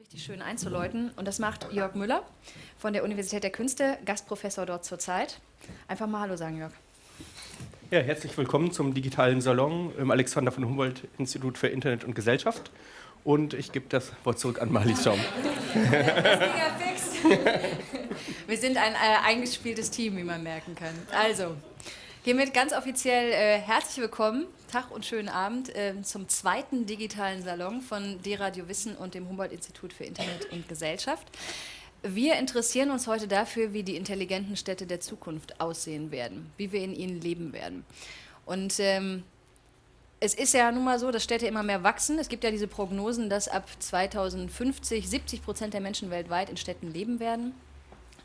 richtig schön einzuläuten. Und das macht Jörg Müller von der Universität der Künste, Gastprofessor dort zurzeit. Einfach mal Hallo sagen, Jörg. Ja, herzlich willkommen zum digitalen Salon im Alexander von Humboldt Institut für Internet und Gesellschaft. Und ich gebe das Wort zurück an Marlies Schaum. Wir sind ein äh, eingespieltes Team, wie man merken kann. Also, hiermit ganz offiziell äh, herzlich willkommen, Tag und schönen Abend äh, zum zweiten digitalen Salon von D-Radio Wissen und dem Humboldt-Institut für Internet und Gesellschaft. Wir interessieren uns heute dafür, wie die intelligenten Städte der Zukunft aussehen werden, wie wir in ihnen leben werden. Und ähm, es ist ja nun mal so, dass Städte immer mehr wachsen. Es gibt ja diese Prognosen, dass ab 2050 70 Prozent der Menschen weltweit in Städten leben werden.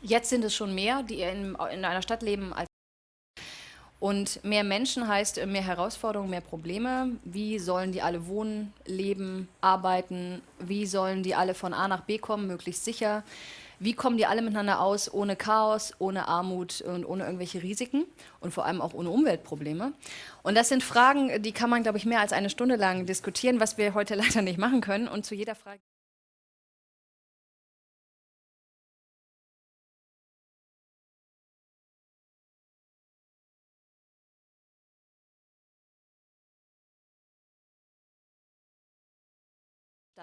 Jetzt sind es schon mehr, die in, in einer Stadt leben als und mehr Menschen heißt mehr Herausforderungen, mehr Probleme. Wie sollen die alle wohnen, leben, arbeiten? Wie sollen die alle von A nach B kommen, möglichst sicher? Wie kommen die alle miteinander aus, ohne Chaos, ohne Armut und ohne irgendwelche Risiken und vor allem auch ohne Umweltprobleme? Und das sind Fragen, die kann man, glaube ich, mehr als eine Stunde lang diskutieren, was wir heute leider nicht machen können. Und zu jeder Frage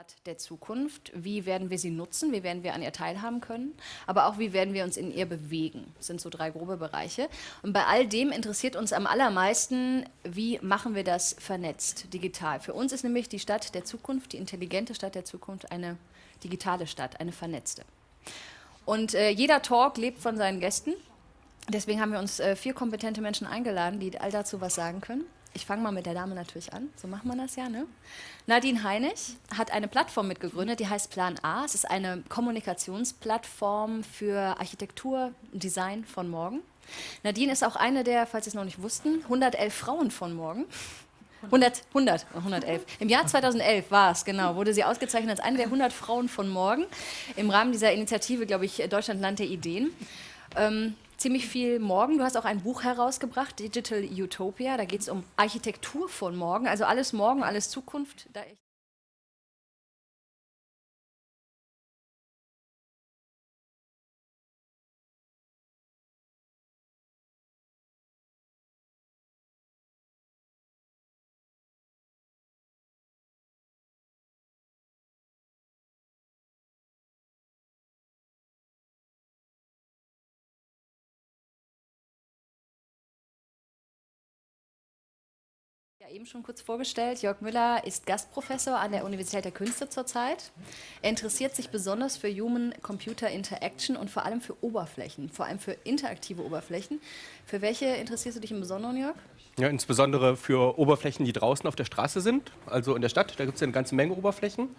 Stadt der Zukunft. Wie werden wir sie nutzen? Wie werden wir an ihr teilhaben können? Aber auch, wie werden wir uns in ihr bewegen? Das sind so drei grobe Bereiche. Und bei all dem interessiert uns am allermeisten, wie machen wir das vernetzt, digital? Für uns ist nämlich die Stadt der Zukunft, die intelligente Stadt der Zukunft, eine digitale Stadt, eine vernetzte. Und äh, jeder Talk lebt von seinen Gästen. Deswegen haben wir uns äh, vier kompetente Menschen eingeladen, die all dazu was sagen können ich fange mal mit der Dame natürlich an, so macht man das ja. Ne? Nadine Heinig hat eine Plattform mitgegründet, die heißt Plan A. Es ist eine Kommunikationsplattform für Architektur und Design von morgen. Nadine ist auch eine der, falls Sie es noch nicht wussten, 111 Frauen von morgen. 100, 100, 111. Im Jahr 2011 war es, genau, wurde sie ausgezeichnet als eine der 100 Frauen von morgen im Rahmen dieser Initiative, glaube ich, Deutschlandland der Ideen. Ähm, ziemlich viel morgen. Du hast auch ein Buch herausgebracht, Digital Utopia. Da geht es um Architektur von morgen, also alles morgen, alles Zukunft. Eben schon kurz vorgestellt, Jörg Müller ist Gastprofessor an der Universität der Künste zurzeit. Er interessiert sich besonders für Human-Computer Interaction und vor allem für Oberflächen, vor allem für interaktive Oberflächen. Für welche interessierst du dich im Besonderen, Jörg? Ja, insbesondere für Oberflächen, die draußen auf der Straße sind, also in der Stadt. Da gibt es ja eine ganze Menge Oberflächen.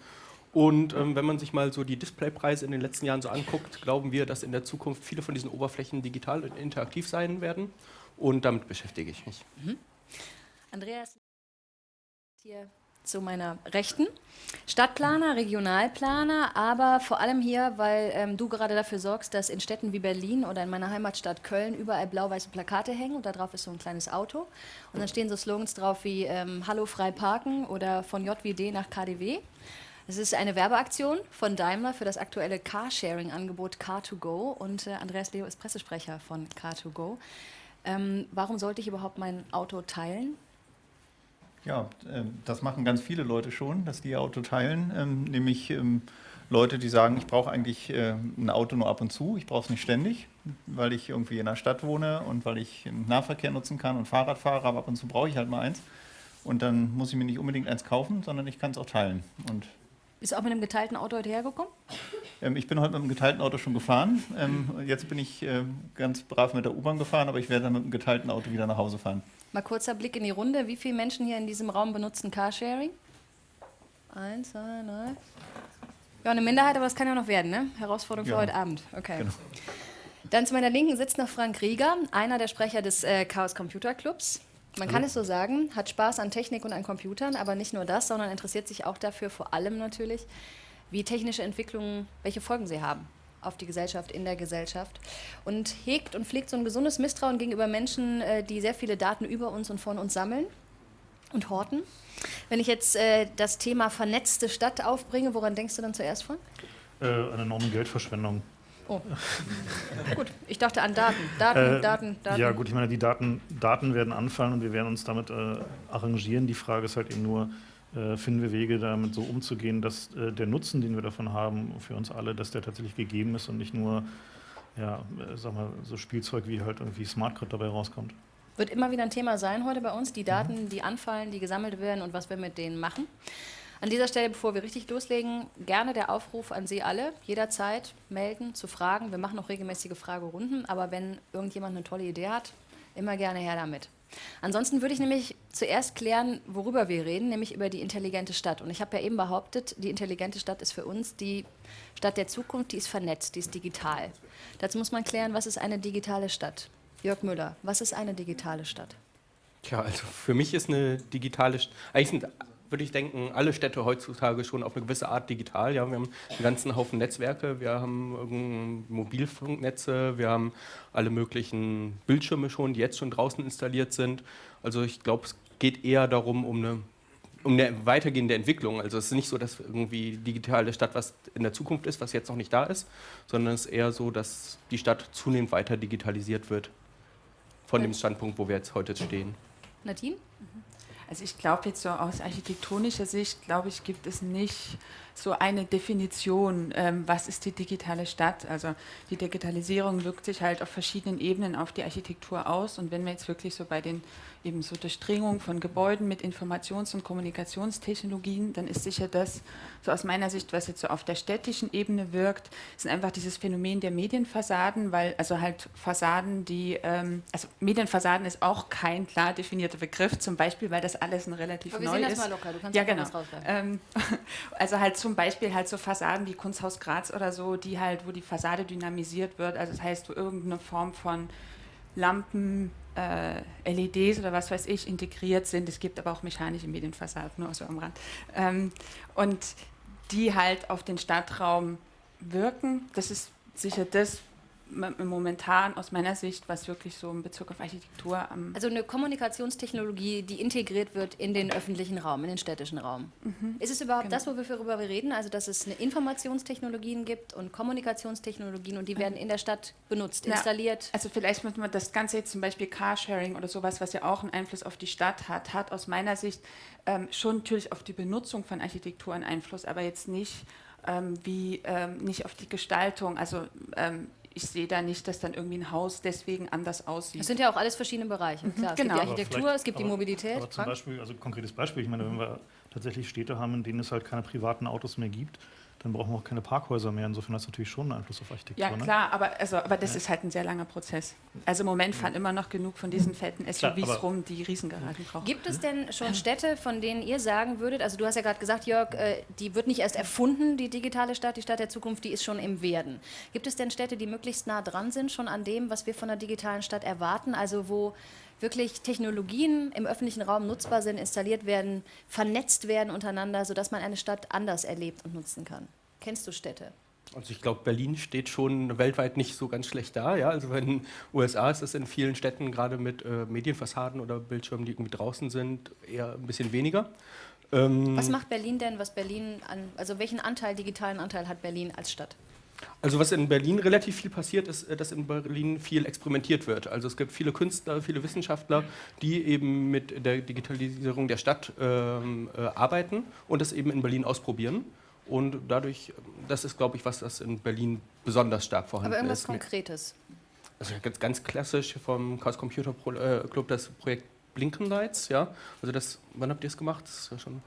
Und ähm, wenn man sich mal so die Displaypreise in den letzten Jahren so anguckt, glauben wir, dass in der Zukunft viele von diesen Oberflächen digital und interaktiv sein werden. Und damit beschäftige ich mich. Mhm. Andreas hier zu meiner Rechten. Stadtplaner, Regionalplaner, aber vor allem hier, weil ähm, du gerade dafür sorgst, dass in Städten wie Berlin oder in meiner Heimatstadt Köln überall blau-weiße Plakate hängen und da drauf ist so ein kleines Auto und dann stehen so Slogans drauf wie ähm, Hallo frei parken oder von JWD nach KDW. Es ist eine Werbeaktion von Daimler für das aktuelle Carsharing-Angebot Car2Go und äh, Andreas Leo ist Pressesprecher von Car2Go. Ähm, warum sollte ich überhaupt mein Auto teilen? Ja, ähm, das machen ganz viele Leute schon, dass die ihr Auto teilen, ähm, nämlich ähm, Leute, die sagen, ich brauche eigentlich äh, ein Auto nur ab und zu, ich brauche es nicht ständig, weil ich irgendwie in der Stadt wohne und weil ich Nahverkehr nutzen kann und Fahrrad fahre, aber ab und zu brauche ich halt mal eins. Und dann muss ich mir nicht unbedingt eins kaufen, sondern ich kann es auch teilen. Und bist du auch mit einem geteilten Auto heute hergekommen? Ich bin heute mit einem geteilten Auto schon gefahren. Jetzt bin ich äh, ganz brav mit der U-Bahn gefahren, aber ich werde dann mit einem geteilten Auto wieder nach Hause fahren. Mal kurzer Blick in die Runde. Wie viele Menschen hier in diesem Raum benutzen Carsharing? Eins, zwei, drei. Ja, eine Minderheit, aber das kann ja noch werden, ne? Herausforderung ja. für heute Abend. Okay. Genau. Dann zu meiner Linken sitzt noch Frank Rieger, einer der Sprecher des äh, Chaos Computer Clubs. Man kann es so sagen, hat Spaß an Technik und an Computern, aber nicht nur das, sondern interessiert sich auch dafür, vor allem natürlich, wie technische Entwicklungen, welche Folgen sie haben auf die Gesellschaft, in der Gesellschaft und hegt und pflegt so ein gesundes Misstrauen gegenüber Menschen, äh, die sehr viele Daten über uns und von uns sammeln Und Horten? Wenn ich jetzt äh, das Thema vernetzte Stadt aufbringe, woran denkst du dann zuerst von? Äh, eine enorme Geldverschwendung. Oh. gut, ich dachte an Daten. Daten, äh, Daten, Daten. Ja, gut, ich meine, die Daten, Daten werden anfallen und wir werden uns damit äh, arrangieren. Die Frage ist halt eben nur, finden wir Wege, damit so umzugehen, dass äh, der Nutzen, den wir davon haben, für uns alle, dass der tatsächlich gegeben ist und nicht nur, ja, äh, sag mal, so Spielzeug wie halt irgendwie Smartcard dabei rauskommt. Wird immer wieder ein Thema sein heute bei uns, die Daten, die anfallen, die gesammelt werden und was wir mit denen machen. An dieser Stelle, bevor wir richtig loslegen, gerne der Aufruf an Sie alle, jederzeit melden, zu fragen. Wir machen auch regelmäßige Fragerunden, aber wenn irgendjemand eine tolle Idee hat, immer gerne her damit. Ansonsten würde ich nämlich zuerst klären, worüber wir reden, nämlich über die intelligente Stadt. Und ich habe ja eben behauptet, die intelligente Stadt ist für uns die Stadt der Zukunft, die ist vernetzt, die ist digital. Dazu muss man klären, was ist eine digitale Stadt? Jörg Müller, was ist eine digitale Stadt? Tja, also für mich ist eine digitale Stadt, eigentlich sind würde ich denken, alle Städte heutzutage schon auf eine gewisse Art digital. Ja, wir haben einen ganzen Haufen Netzwerke, wir haben Mobilfunknetze, wir haben alle möglichen Bildschirme schon, die jetzt schon draußen installiert sind. Also ich glaube, es geht eher darum, um eine um eine weitergehende Entwicklung. Also es ist nicht so, dass irgendwie digitale Stadt was in der Zukunft ist, was jetzt noch nicht da ist, sondern es ist eher so, dass die Stadt zunehmend weiter digitalisiert wird von dem Standpunkt, wo wir jetzt heute stehen. Nadine? Also ich glaube jetzt so aus architektonischer Sicht, glaube ich, gibt es nicht so eine Definition, ähm, was ist die digitale Stadt. Also die Digitalisierung wirkt sich halt auf verschiedenen Ebenen auf die Architektur aus. Und wenn wir jetzt wirklich so bei den eben so Durchdringung von Gebäuden mit Informations- und Kommunikationstechnologien, dann ist sicher das, so aus meiner Sicht, was jetzt so auf der städtischen Ebene wirkt, sind einfach dieses Phänomen der Medienfassaden, weil also halt Fassaden, die, ähm, also Medienfassaden ist auch kein klar definierter Begriff, zum Beispiel, weil das alles ein relativ Aber neu wir sehen ist. Das mal locker. Du kannst ja, genau. Ähm, also halt zum Beispiel halt so Fassaden wie Kunsthaus Graz oder so, die halt, wo die Fassade dynamisiert wird, also das heißt, wo irgendeine Form von Lampen, äh, LEDs oder was weiß ich integriert sind. Es gibt aber auch mechanische Medienfassaden, nur so am Rand. Ähm, und die halt auf den Stadtraum wirken. Das ist sicher das, momentan aus meiner Sicht, was wirklich so in Bezug auf Architektur am. Also eine Kommunikationstechnologie, die integriert wird in den öffentlichen Raum, in den städtischen Raum. Mhm. Ist es überhaupt genau. das, worüber wir reden? Also, dass es eine Informationstechnologien gibt und Kommunikationstechnologien und die werden in der Stadt benutzt, installiert? Ja, also, vielleicht muss man das Ganze jetzt zum Beispiel Carsharing oder sowas, was ja auch einen Einfluss auf die Stadt hat, hat aus meiner Sicht ähm, schon natürlich auf die Benutzung von Architektur einen Einfluss, aber jetzt nicht. Ähm, wie ähm, nicht auf die Gestaltung, also ähm, ich sehe da nicht, dass dann irgendwie ein Haus deswegen anders aussieht. Das sind ja auch alles verschiedene Bereiche. Klar, es genau. gibt die Architektur, es gibt aber, die Mobilität. Aber zum Beispiel, also konkretes Beispiel, ich meine, wenn wir tatsächlich Städte haben, in denen es halt keine privaten Autos mehr gibt, dann brauchen wir auch keine Parkhäuser mehr. Insofern hat es natürlich schon einen Einfluss auf Architektur. Ja, ne? klar, aber, also, aber das ja. ist halt ein sehr langer Prozess. Also im Moment fahren immer noch genug von diesen fetten SUVs klar, rum, die Riesengaragen brauchen. Gibt es denn schon Städte, von denen ihr sagen würdet, also du hast ja gerade gesagt, Jörg, äh, die wird nicht erst erfunden, die digitale Stadt, die Stadt der Zukunft, die ist schon im Werden. Gibt es denn Städte, die möglichst nah dran sind, schon an dem, was wir von der digitalen Stadt erwarten? Also wo wirklich Technologien im öffentlichen Raum nutzbar sind, installiert werden, vernetzt werden untereinander, sodass man eine Stadt anders erlebt und nutzen kann. Kennst du Städte? Also ich glaube, Berlin steht schon weltweit nicht so ganz schlecht da. Ja? Also in den USA ist es in vielen Städten gerade mit äh, Medienfassaden oder Bildschirmen, die irgendwie draußen sind, eher ein bisschen weniger. Ähm was macht Berlin denn, was Berlin an, also welchen Anteil, digitalen Anteil hat Berlin als Stadt? Also was in Berlin relativ viel passiert, ist, äh, dass in Berlin viel experimentiert wird. Also es gibt viele Künstler, viele Wissenschaftler, die eben mit der Digitalisierung der Stadt ähm, äh, arbeiten und das eben in Berlin ausprobieren. Und dadurch, das ist, glaube ich, was das in Berlin besonders stark vorhanden ist. Aber irgendwas ist. Konkretes? Also ganz, ganz klassisch vom Chaos Computer äh, Club das Projekt Blinkenlights, ja. Also das, wann habt ihr es gemacht? Das ist ja schon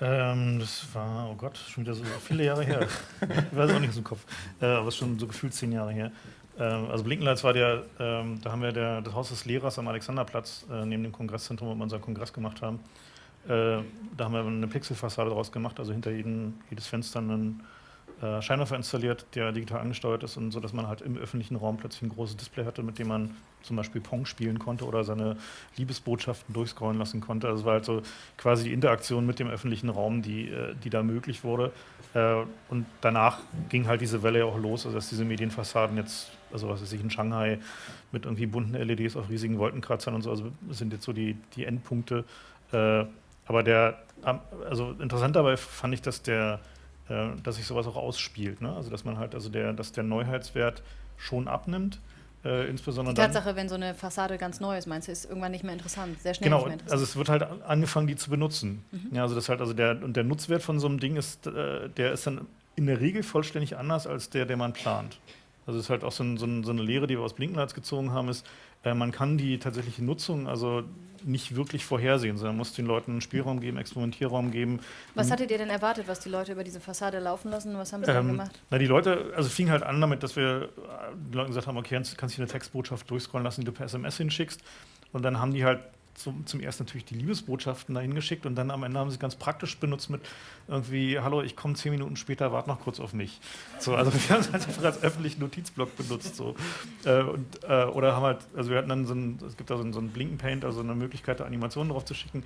ähm, das war, oh Gott, schon wieder so viele Jahre her. ich weiß auch nicht aus dem Kopf. Äh, aber es ist schon so gefühlt zehn Jahre her. Ähm, also Blinkenlights war der, ähm, da haben wir der, das Haus des Lehrers am Alexanderplatz äh, neben dem Kongresszentrum, wo wir unseren Kongress gemacht haben. Äh, da haben wir eine Pixelfassade draus gemacht, also hinter jedem, jedes Fenster einen äh, Scheinwerfer installiert, der digital angesteuert ist und so, dass man halt im öffentlichen Raum plötzlich ein großes Display hatte, mit dem man zum Beispiel Pong spielen konnte oder seine Liebesbotschaften durchscrollen lassen konnte. Also es war halt so quasi die Interaktion mit dem öffentlichen Raum, die, äh, die da möglich wurde. Äh, und danach ging halt diese Welle auch los, also dass diese Medienfassaden jetzt, also was weiß ich, in Shanghai mit irgendwie bunten LEDs auf riesigen Wolkenkratzern und so, also sind jetzt so die, die Endpunkte, Aber der, also interessant dabei fand ich, dass der, äh, dass sich sowas auch ausspielt. Ne? Also dass man halt, also der, dass der Neuheitswert schon abnimmt. Äh, insbesondere die Tatsache, wenn so eine Fassade ganz neu ist, meinst du, ist irgendwann nicht mehr interessant, sehr schnell genau, nicht mehr interessant. also es wird halt angefangen, die zu benutzen. Mhm. Ja, also das halt, also der, und der Nutzwert von so einem Ding ist, äh, der ist dann in der Regel vollständig anders als der, den man plant. Also es ist halt auch so, ein, so, ein, so eine Lehre, die wir aus Blinkenlights gezogen haben, ist, äh, man kann die tatsächliche Nutzung also nicht wirklich vorhersehen, sondern muss den Leuten Spielraum geben, Experimentierraum geben. Was hattet ihr denn erwartet, was die Leute über diese Fassade laufen lassen? Was haben sie ähm, dann gemacht? Na, die Leute, also fing halt an damit, dass wir äh, den Leuten gesagt haben, okay, kannst du eine Textbotschaft durchscrollen lassen, die du per SMS hinschickst. Und dann haben die halt zum, zum ersten natürlich die Liebesbotschaften dahin geschickt und dann am Ende haben sie ganz praktisch benutzt mit irgendwie, hallo, ich komme zehn Minuten später, warte noch kurz auf mich. So, also wir haben es halt einfach als öffentlichen Notizblock benutzt. So. Äh, und, äh, oder haben halt, also wir hatten dann so ein, es gibt da so ein, so ein Blinken-Paint, also eine Möglichkeit, da Animationen drauf zu schicken,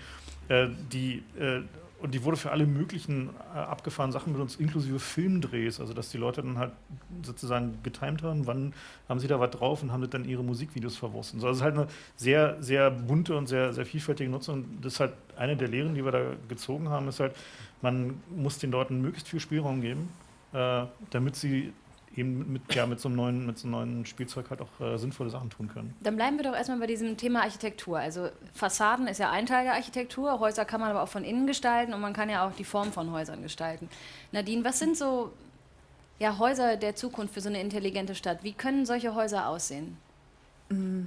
äh, die äh, und die wurde für alle möglichen äh, abgefahrenen Sachen benutzt, inklusive Filmdrehs, also dass die Leute dann halt sozusagen getimt haben, wann haben sie da was drauf und haben dann ihre Musikvideos verwurstet. Also es ist halt eine sehr, sehr bunte und sehr, sehr vielfältige Nutzung. Und das ist halt eine der Lehren, die wir da gezogen haben, ist halt, man muss den Leuten möglichst viel Spielraum geben, äh, damit sie eben mit, ja, mit, so einem neuen, mit so einem neuen Spielzeug halt auch äh, sinnvolle Sachen tun können. Dann bleiben wir doch erstmal bei diesem Thema Architektur. Also Fassaden ist ja ein Teil der Architektur, Häuser kann man aber auch von innen gestalten und man kann ja auch die Form von Häusern gestalten. Nadine, was sind so ja, Häuser der Zukunft für so eine intelligente Stadt? Wie können solche Häuser aussehen? Mm,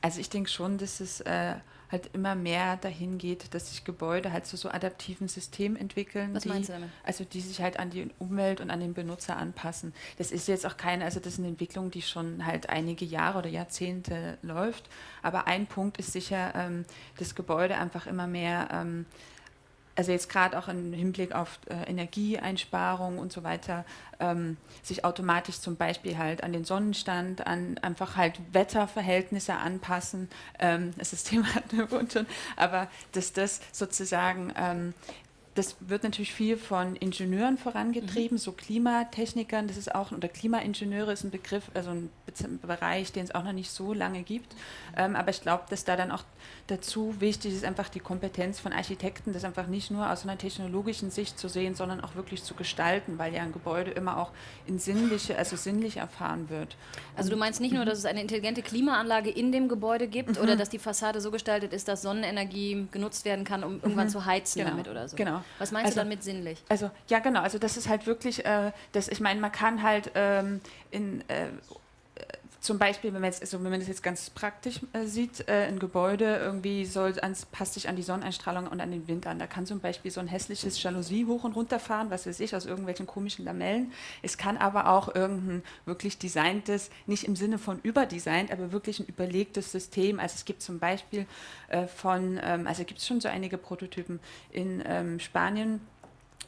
also ich denke schon, dass es... Äh halt immer mehr dahin geht, dass sich Gebäude halt zu so adaptiven Systemen entwickeln. Was die, meinst du damit? Also die sich halt an die Umwelt und an den Benutzer anpassen. Das ist jetzt auch keine, also das ist eine Entwicklung, die schon halt einige Jahre oder Jahrzehnte läuft. Aber ein Punkt ist sicher, ähm, das Gebäude einfach immer mehr ähm, also jetzt gerade auch im Hinblick auf äh, Energieeinsparung und so weiter, ähm, sich automatisch zum Beispiel halt an den Sonnenstand, an einfach halt Wetterverhältnisse anpassen. Ähm, das System hat eine schon, aber dass das sozusagen ähm, das wird natürlich viel von Ingenieuren vorangetrieben, mhm. so Klimatechnikern, das ist auch, oder Klimaingenieure ist ein Begriff, also ein Bereich, den es auch noch nicht so lange gibt. Ähm, aber ich glaube, dass da dann auch dazu wichtig ist, einfach die Kompetenz von Architekten, das einfach nicht nur aus einer technologischen Sicht zu sehen, sondern auch wirklich zu gestalten, weil ja ein Gebäude immer auch in sinnliche, also sinnlich erfahren wird. Also du meinst nicht nur, dass es eine intelligente Klimaanlage in dem Gebäude gibt mhm. oder dass die Fassade so gestaltet ist, dass Sonnenenergie genutzt werden kann, um irgendwann mhm. zu heizen genau. damit oder so? Genau. Was meinst also, du damit sinnlich? Also ja, genau. Also das ist halt wirklich, äh, das, ich meine, man kann halt ähm, in äh, zum Beispiel, wenn man, jetzt, also wenn man das jetzt ganz praktisch äh, sieht, äh, ein Gebäude irgendwie soll ans, passt sich an die Sonneneinstrahlung und an den Wind an. Da kann zum Beispiel so ein hässliches Jalousie hoch und runter fahren, was weiß ich, aus irgendwelchen komischen Lamellen. Es kann aber auch irgendein wirklich designtes, nicht im Sinne von überdesignt, aber wirklich ein überlegtes System. Also es gibt zum Beispiel äh, von, ähm, also gibt es schon so einige Prototypen in ähm, Spanien,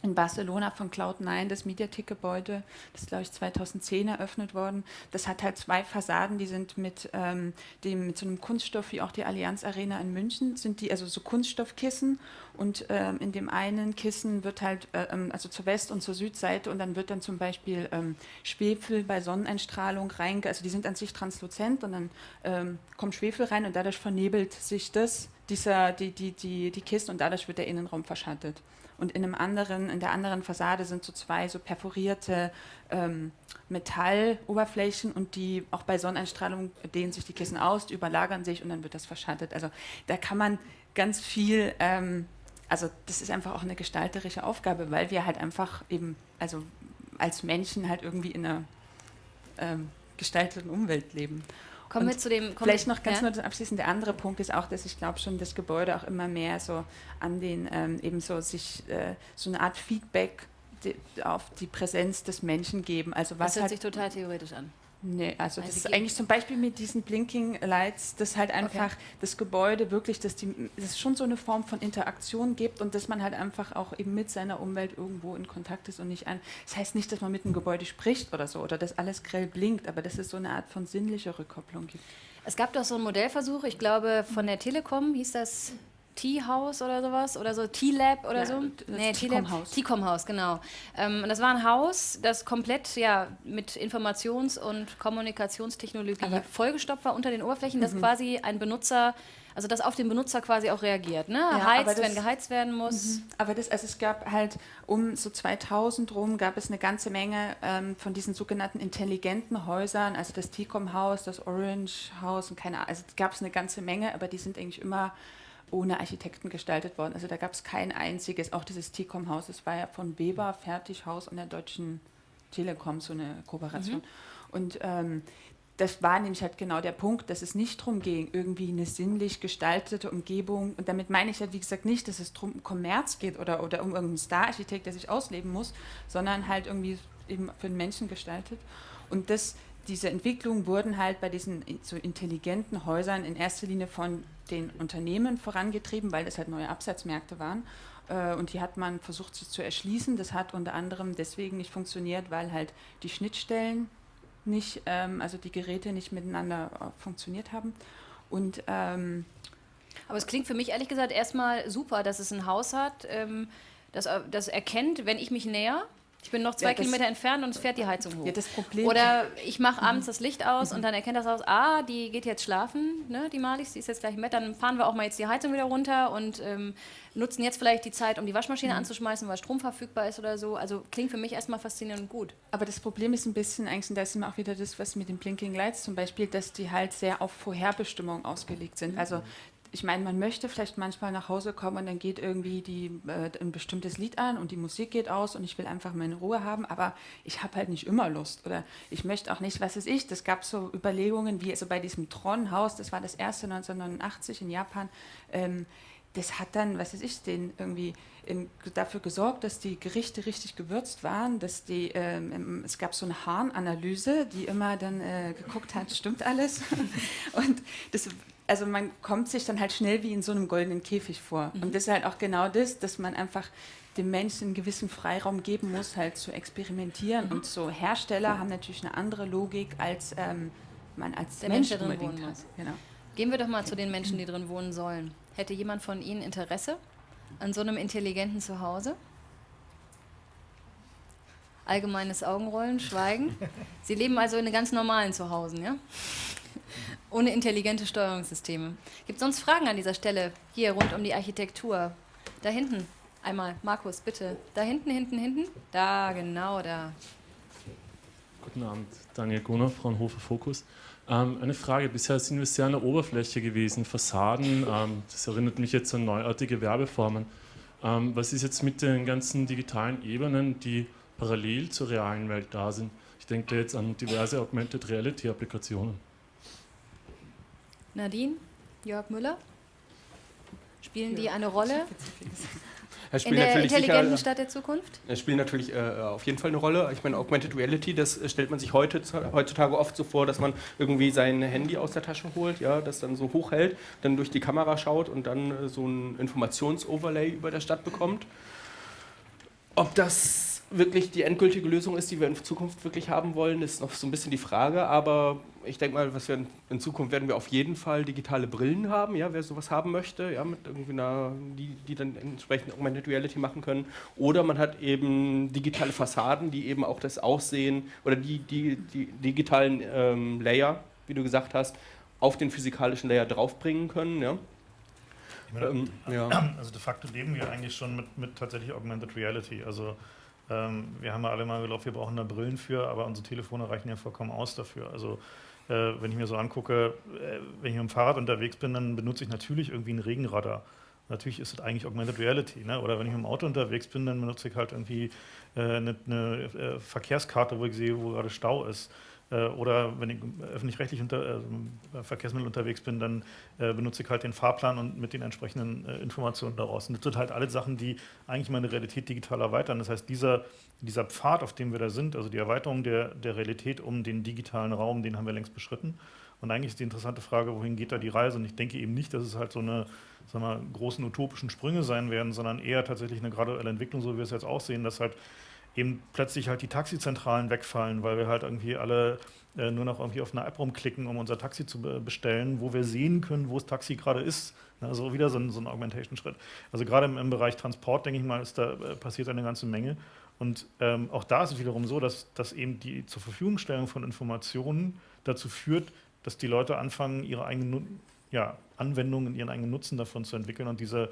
in Barcelona von Cloud9, das Mediatek-Gebäude, das ist, glaube ich, 2010 eröffnet worden. Das hat halt zwei Fassaden, die sind mit, ähm, dem, mit so einem Kunststoff wie auch die Allianz Arena in München, sind die also so Kunststoffkissen und ähm, in dem einen Kissen wird halt, äh, ähm, also zur West- und zur Südseite und dann wird dann zum Beispiel ähm, Schwefel bei Sonneneinstrahlung rein, also die sind an sich transluzent und dann ähm, kommt Schwefel rein und dadurch vernebelt sich das, dieser, die, die, die, die Kiste und dadurch wird der Innenraum verschattet und in einem anderen, in der anderen Fassade sind so zwei so perforierte ähm, Metalloberflächen und die auch bei Sonneneinstrahlung dehnen sich die Kissen aus, die überlagern sich und dann wird das verschattet. Also da kann man ganz viel, ähm, also das ist einfach auch eine gestalterische Aufgabe, weil wir halt einfach eben, also als Menschen halt irgendwie in einer ähm, gestalteten Umwelt leben. Kommen wir zu dem. Vielleicht noch ganz ja? nur abschließend. Der andere Punkt ist auch, dass ich glaube schon, das Gebäude auch immer mehr so an den ähm, eben so sich äh, so eine Art Feedback die, auf die Präsenz des Menschen geben. Also was das hört sich total theoretisch an. Nee, also, also das ist eigentlich zum Beispiel mit diesen Blinking Lights, dass halt einfach okay. das Gebäude wirklich, dass, die, dass es schon so eine Form von Interaktion gibt und dass man halt einfach auch eben mit seiner Umwelt irgendwo in Kontakt ist und nicht ein. Das heißt nicht, dass man mit dem Gebäude spricht oder so oder dass alles grell blinkt, aber dass es so eine Art von sinnlicher Rückkopplung gibt. Es gab doch so einen Modellversuch, ich glaube von der Telekom hieß das T-House oder sowas oder so, T-Lab oder ja, so. Nee, T-Com-Haus. T-Com-Haus, genau. Ähm, das war ein Haus, das komplett ja, mit Informations- und Kommunikationstechnologie Aber vollgestopft war unter den Oberflächen, dass mhm. quasi ein Benutzer Also dass auf den Benutzer quasi auch reagiert, ne? Ja, Heizt, das- wenn geheizt werden muss. Mhm. Aber das, also es gab halt um so 2000 rum gab es eine ganze Menge ähm, von diesen sogenannten intelligenten Häusern, also das T-Com-Haus, das Orange-Haus und keine Ahnung, also gab es eine ganze Menge, aber die sind eigentlich immer ohne Architekten gestaltet worden. Also da gab es kein einziges, auch dieses T-Com-Haus, das war ja von Weber Fertighaus und der Deutschen Telekom, so eine Kooperation. Und ähm, das war nämlich halt genau der Punkt, dass es nicht darum ging, irgendwie eine sinnlich gestaltete Umgebung, und damit meine ich ja, wie gesagt, nicht, dass es drum um Kommerz geht oder, oder um irgendeinen Star-Architekt, der sich ausleben muss, sondern halt irgendwie eben für den Menschen gestaltet. Und das, diese Entwicklungen wurden halt bei diesen so intelligenten Häusern in erster Linie von den Unternehmen vorangetrieben, weil das halt neue Absatzmärkte waren. Äh, Und die hat man versucht zu erschließen. Das hat unter anderem deswegen nicht funktioniert, weil halt die Schnittstellen nicht, ähm, also die Geräte nicht miteinander äh, funktioniert haben. Und ähm, Aber es klingt für mich ehrlich gesagt erstmal super, dass es ein Haus hat, ähm, das, äh, das erkennt, wenn ich mich näher. Ich bin noch zwei Ja, Kilometer entfernt und es fährt die Heizung hoch. ja, das Problem Oder ich mache abends das Licht aus und dann erkennt das Haus, ah, die geht jetzt schlafen, ne, die Malis, die ist jetzt gleich im Bett, dann fahren wir auch mal jetzt die Heizung wieder runter und ähm, nutzen jetzt vielleicht die Zeit, um die Waschmaschine anzuschmeißen, weil Strom verfügbar ist oder so. Also klingt für mich erstmal faszinierend und gut. Aber das Problem ist ein bisschen, eigentlich, und da ist immer auch wieder das, was mit den Blinking Lights zum Beispiel, dass die halt sehr auf Vorherbestimmung ausgelegt sind. Also ich meine, man möchte vielleicht manchmal nach Hause kommen und dann geht irgendwie die, äh, ein bestimmtes Lied an und die Musik geht aus und ich will einfach meine Ruhe haben, aber ich habe halt nicht immer Lust oder ich möchte auch nicht, was weiß ich, das gab so Überlegungen wie also bei diesem Tron-Haus, das war das erste 1989 in Japan, ähm, das hat dann, was weiß ich, den irgendwie in, dafür gesorgt, dass die Gerichte richtig gewürzt waren, dass die, ähm, im- es gab so eine Harnanalyse, die immer dann äh, geguckt hat, stimmt alles. Und das, also man kommt sich dann halt schnell wie in so einem goldenen Käfig vor. Und das ist halt auch genau das, dass man einfach dem Menschen einen gewissen Freiraum geben muss, halt zu experimentieren. Und so Hersteller haben natürlich eine andere Logik als ähm, man als Der Mensch Mensch, drin unbedingt hat. Genau. Gehen wir doch mal zu den Menschen, die drin wohnen sollen. Hätte jemand von Ihnen Interesse an so einem intelligenten Zuhause? Allgemeines Augenrollen, Schweigen. Sie leben also in einem ganz normalen Zuhause, ja? Ohne intelligente Steuerungssysteme. Gibt es sonst Fragen an dieser Stelle? Hier rund um die Architektur. Da hinten. Einmal, Markus, bitte. Da hinten, hinten, hinten. Da, genau da. Guten Abend, Daniel Gunner, Fraunhofer Fokus. Ähm, eine Frage, bisher sind wir sehr an der Oberfläche gewesen, Fassaden, ähm, das erinnert mich jetzt an neuartige Werbeformen. Ähm, was ist jetzt mit den ganzen digitalen Ebenen, die parallel zur realen Welt da sind? Ich denke jetzt an diverse Augmented Reality Applikationen. Nadine, Jörg Müller. Spielen die eine Rolle Es in der natürlich sicher, intelligenten Stadt der Zukunft? Es spielt natürlich äh, auf jeden Fall eine Rolle. Ich meine, Augmented Reality, das äh, stellt man sich heute, heutzutage oft so vor, dass man irgendwie sein Handy aus der Tasche holt, ja, das dann so hochhält, dann durch die Kamera schaut und dann äh, so ein Informationsoverlay über der Stadt bekommt. Ob das wirklich die endgültige Lösung ist, die wir in Zukunft wirklich haben wollen, ist noch so ein bisschen die Frage. Aber ich denke mal, was wir in, in Zukunft werden wir auf jeden Fall digitale Brillen haben, ja, wer sowas haben möchte, ja, mit irgendwie einer, die, die dann entsprechend Augmented Reality machen können. Oder man hat eben digitale Fassaden, die eben auch das Aussehen oder die, die, die digitalen ähm, Layer, wie du gesagt hast, auf den physikalischen Layer draufbringen können. Ja. Meine, Ähm, ja. Also de facto leben wir eigentlich schon mit, mit tatsächlich Augmented Reality. Also ähm, wir haben ja alle mal geglaubt, wir brauchen da Brillen für, aber unsere Telefone reichen ja vollkommen aus dafür. Also äh, wenn ich mir so angucke, äh, wenn ich mit dem Fahrrad unterwegs bin, dann benutze ich natürlich irgendwie ein Regenradar. Natürlich ist es eigentlich Augmented Reality. Ne? Oder wenn ich mit dem Auto unterwegs bin, dann benutze ich halt irgendwie äh, eine, eine äh, Verkehrskarte, wo ich sehe, wo gerade Stau ist. Äh, Oder wenn ich öffentlich-rechtlich unter, äh, Verkehrsmittel unterwegs bin, dann äh, benutze ich halt den Fahrplan und mit den entsprechenden Informationen daraus. Und das sind halt alle Sachen, die eigentlich meine Realität digital erweitern. Das heißt, dieser, dieser Pfad, auf dem wir da sind, also die Erweiterung der, der Realität um den digitalen Raum, den haben wir längst beschritten. Und eigentlich ist die interessante Frage, wohin geht da die Reise? Und ich denke eben nicht, dass es halt so eine sagen wir, großen utopischen Sprünge sein werden, sondern eher tatsächlich eine graduelle Entwicklung, so wie wir es jetzt auch sehen, dass halt eben plötzlich halt die Taxizentralen wegfallen, weil wir halt irgendwie alle äh, nur noch irgendwie auf eine App rumklicken, um unser Taxi zu be bestellen, wo wir sehen können, wo das Taxi gerade ist. Also wieder so ein, so ein Augmentation-Schritt. Also gerade im, im, Bereich Transport, denke ich mal, ist da äh, passiert eine ganze Menge. Und ähm, auch da ist es wiederum so, dass, dass eben die zur Verfügungstellung von Informationen dazu führt, dass die Leute anfangen, ihre eigenen ja, Anwendungen, ihren eigenen Nutzen davon zu entwickeln und diese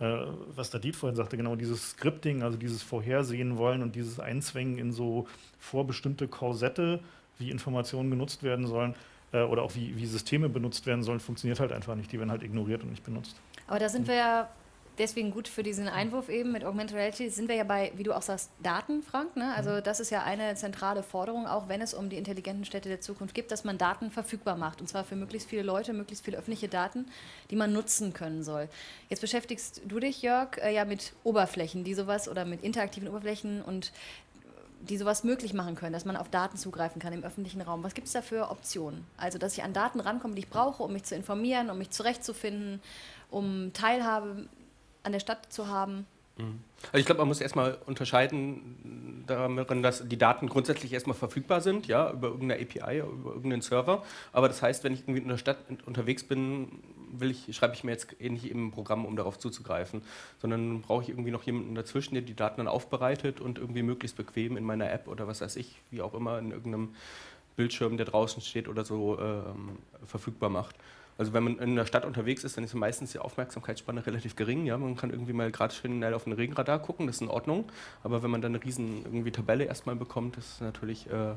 äh, was der Diet vorhin sagte, genau dieses Scripting, also dieses Vorhersehen wollen und dieses Einzwängen in so vorbestimmte Korsette, wie Informationen genutzt werden sollen äh, oder auch wie, wie Systeme benutzt werden sollen, funktioniert halt einfach nicht. Die werden halt ignoriert und nicht benutzt. Aber da sind wir ja deswegen gut für diesen Einwurf eben mit Augmented Reality sind wir ja bei, wie du auch sagst, Daten, Frank. Ne? Also mhm. das ist ja eine zentrale Forderung, auch wenn es um die intelligenten Städte der Zukunft geht, dass man Daten verfügbar macht. Und zwar für möglichst viele Leute, möglichst viele öffentliche Daten, die man nutzen können soll. Jetzt beschäftigst du dich, Jörg, äh, ja mit Oberflächen, die sowas oder mit interaktiven Oberflächen und die sowas möglich machen können, dass man auf Daten zugreifen kann im öffentlichen Raum. Was gibt es da für Optionen? Also, dass ich an Daten rankomme, die ich brauche, um mich zu informieren, um mich zurechtzufinden, um Teilhabe an der Stadt zu haben. Mhm. Also ich glaube, man muss erstmal unterscheiden darin, dass die Daten grundsätzlich erstmal verfügbar sind, ja, über irgendeine API, über irgendeinen Server. Aber das heißt, wenn ich irgendwie in der Stadt unterwegs bin, will ich, schreibe ich mir jetzt eh nicht im Programm, um darauf zuzugreifen, sondern brauche ich irgendwie noch jemanden dazwischen, der die Daten dann aufbereitet und irgendwie möglichst bequem in meiner App oder was weiß ich, wie auch immer, in irgendeinem Bildschirm, der draußen steht oder so, ähm, verfügbar macht. Also wenn man in der Stadt unterwegs ist, dann ist meistens die Aufmerksamkeitsspanne relativ gering. Ja? Man kann irgendwie mal gerade schnell auf den Regenradar gucken, das ist in Ordnung. Aber wenn man dann eine riesen irgendwie Tabelle erstmal bekommt, das ist natürlich äh,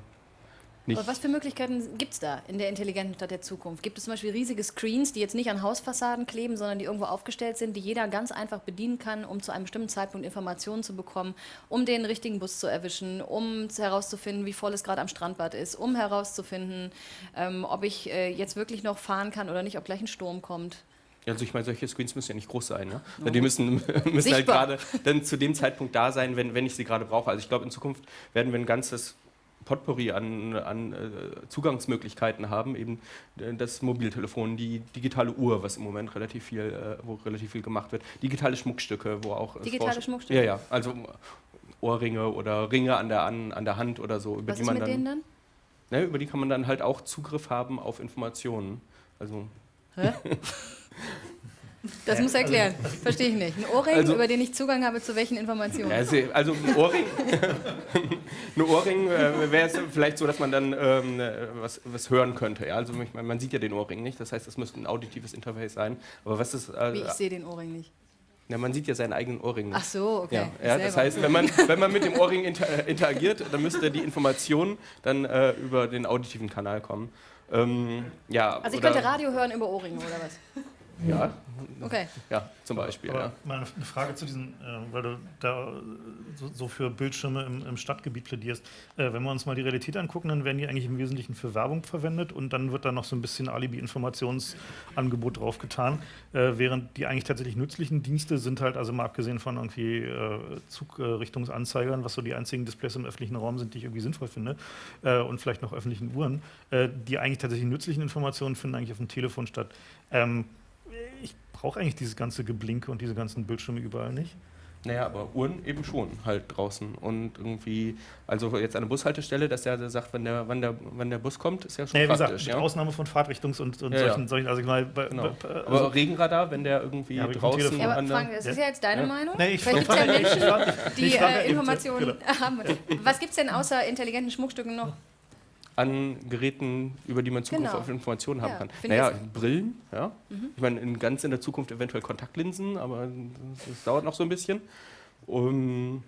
nicht. Aber was für Möglichkeiten gibt es da in der intelligenten Stadt der Zukunft? Gibt es zum Beispiel riesige Screens, die jetzt nicht an Hausfassaden kleben, sondern die irgendwo aufgestellt sind, die jeder ganz einfach bedienen kann, um zu einem bestimmten Zeitpunkt Informationen zu bekommen, um den richtigen Bus zu erwischen, um herauszufinden, wie voll es gerade am Strandbad ist, um herauszufinden, ähm, ob ich äh, jetzt wirklich noch fahren kann oder nicht, ob gleich ein Sturm kommt? Also ich meine, solche Screens müssen ja nicht groß sein. Ne? Die müssen, müssen halt gerade dann zu dem Zeitpunkt da sein, wenn, wenn ich sie gerade brauche. Also ich glaube, in Zukunft werden wir ein ganzes Potpourri an, an äh, Zugangsmöglichkeiten haben, eben äh, das Mobiltelefon, die digitale Uhr, was im Moment relativ viel, äh, wo relativ viel gemacht wird, digitale Schmuckstücke, wo auch digitale Schmuckstücke. Ja, ja, also Ohrringe oder Ringe an der an, an der Hand oder so, über was die man dann, denen dann? Ne, über die kann man dann halt auch Zugriff haben auf Informationen. Also Hä? Das muss erklären. Verstehe ich nicht. Ein Ohrring, also, über den ich Zugang habe zu welchen Informationen? Also, also ein Ohrring, ein Ohrring äh, wäre es vielleicht so, dass man dann ähm, was, was hören könnte. Ja? Also ich meine, man sieht ja den Ohrring nicht. Das heißt, das müsste ein auditives Interface sein. Aber was ist? Äh, Wie ich sehe den Ohrring nicht. Ja, man sieht ja seinen eigenen Ohrring nicht. Ach so, okay. Ja, ja das heißt, wenn man, wenn man mit dem Ohrring inter interagiert, dann müsste die Information dann äh, über den auditiven Kanal kommen. Ähm, ja, also ich könnte Radio hören über Ohrringe oder was? Ja. Okay. Ja, zum Beispiel. Aber ja. Mal eine Frage zu diesen, äh, weil du da so, so für Bildschirme im, im Stadtgebiet plädierst. Äh, wenn wir uns mal die Realität angucken, dann werden die eigentlich im Wesentlichen für Werbung verwendet und dann wird da noch so ein bisschen Alibi-Informationsangebot draufgetan, äh, während die eigentlich tatsächlich nützlichen Dienste sind halt, also mal abgesehen von irgendwie äh, Zugrichtungsanzeigern, was so die einzigen Displays im öffentlichen Raum sind, die ich irgendwie sinnvoll finde, äh, und vielleicht noch öffentlichen Uhren, äh, die eigentlich tatsächlich nützlichen Informationen finden eigentlich auf dem Telefon statt. Ähm, ich brauche eigentlich dieses ganze Geblinke und diese ganzen Bildschirme überall nicht. Naja, aber Uhren eben schon halt draußen. Und irgendwie, also jetzt an der Bushaltestelle, dass der sagt, wenn der, wann der, wann der Bus kommt, ist ja schon naja, praktisch. Wie gesagt, ja? Ausnahme von Fahrtrichtungs- und, und ja, solchen, ja. solchen, also ich meine, genau. also aber Regenradar, wenn der irgendwie ja, draußen... Ja, aber Frank, das ist ja jetzt deine Meinung? Nee, ich Vielleicht gibt es ja Menschen, die äh, Informationen genau. haben. Was gibt es denn außer intelligenten Schmuckstücken noch? An Geräten, über die man Zugriff genau. auf Informationen haben ja, kann. Naja, Brillen, ja. Mhm. Ich meine, in, ganz in der Zukunft eventuell Kontaktlinsen, aber das, das dauert noch so ein bisschen. Um,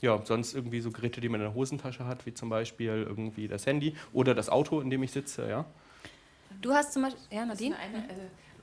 ja, sonst irgendwie so Geräte, die man in der Hosentasche hat, wie zum Beispiel irgendwie das Handy oder das Auto, in dem ich sitze, ja. Du hast zum Beispiel, ja, Nadine?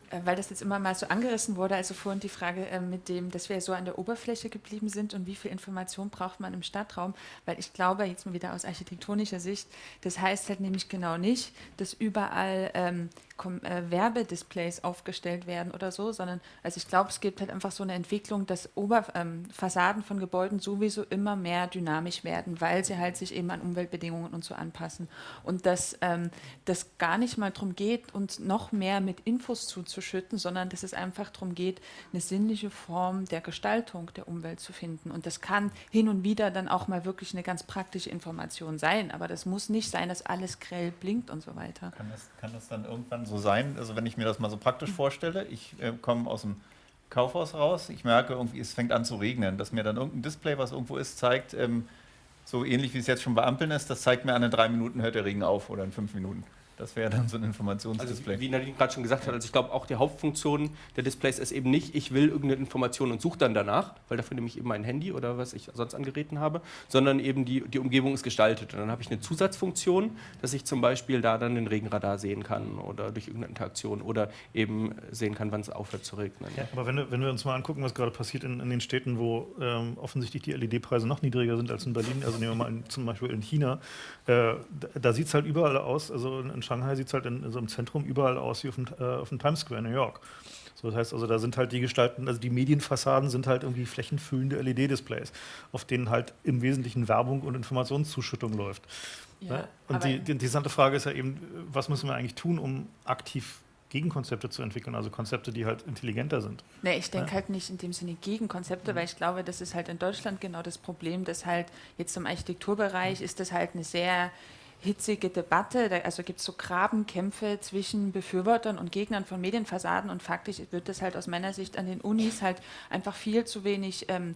Äh, weil das jetzt immer mal so angerissen wurde, also vorhin die Frage äh, mit dem, dass wir so an der Oberfläche geblieben sind und wie viel Information braucht man im Stadtraum, weil ich glaube, jetzt mal wieder aus architektonischer Sicht, das heißt halt nämlich genau nicht, dass überall ähm, äh, Werbedisplays aufgestellt werden oder so, sondern also ich glaube, es gibt halt einfach so eine Entwicklung, dass Ober ähm, Fassaden von Gebäuden sowieso immer mehr dynamisch werden, weil sie halt sich eben an Umweltbedingungen und so anpassen. Und dass ähm, das gar nicht mal darum geht, uns noch mehr mit Infos zuzuschütten, sondern dass es einfach darum geht, eine sinnliche Form der Gestaltung der Umwelt zu finden. Und das kann hin und wieder dann auch mal wirklich eine ganz praktische Information sein, aber das muss nicht sein, dass alles grell blinkt und so weiter. Kann das, kann das dann irgendwann so sein, also wenn ich mir das mal so praktisch vorstelle, ich äh, komme aus dem Kaufhaus raus, ich merke irgendwie, es fängt an zu regnen, dass mir dann irgendein Display, was irgendwo ist, zeigt, ähm, so ähnlich wie es jetzt schon bei Ampeln ist, das zeigt mir an in drei Minuten hört der Regen auf oder in fünf Minuten. Das wäre dann so ein Also Informationsdisplay. wie Nadine gerade schon gesagt hat, also ich glaube auch die Hauptfunktion der Displays ist eben nicht, ich will irgendeine Information und suche dann danach, weil dafür nehme ich eben mein Handy oder was ich sonst an Geräten habe, sondern eben die, die Umgebung ist gestaltet. Und dann habe ich eine Zusatzfunktion, dass ich zum Beispiel da dann den Regenradar sehen kann oder durch irgendeine Interaktion oder eben sehen kann, wann es aufhört zu regnen. Ja, aber wenn, wir- wenn wir uns mal angucken, was gerade passiert in, in den Städten, wo ähm, offensichtlich die LED-Preise noch niedriger sind als in Berlin, also nehmen wir mal in, zum Beispiel in China, äh, da, da sieht es halt überall aus, also in, in Shanghai sieht es halt in, so einem Zentrum überall aus wie auf dem, äh, auf dem Times Square in New York. So, das heißt also, da sind halt die Gestalten, also die Medienfassaden sind halt irgendwie flächenfüllende LED-Displays, auf denen halt im Wesentlichen Werbung und Informationszuschüttung läuft. Ja, ne? Und die, die interessante Frage ist ja eben, was müssen wir eigentlich tun, um aktiv Gegenkonzepte zu entwickeln, also Konzepte, die halt intelligenter sind. Nee, ich denke Ja. halt nicht in dem Sinne Gegenkonzepte, weil ich glaube, das ist halt in Deutschland genau das Problem, dass halt jetzt im Architekturbereich ist das halt eine sehr hitzige Debatte. Da, also gibt es so Grabenkämpfe zwischen Befürwortern und Gegnern von Medienfassaden und faktisch wird das halt aus meiner Sicht an den Unis halt einfach viel zu wenig ähm,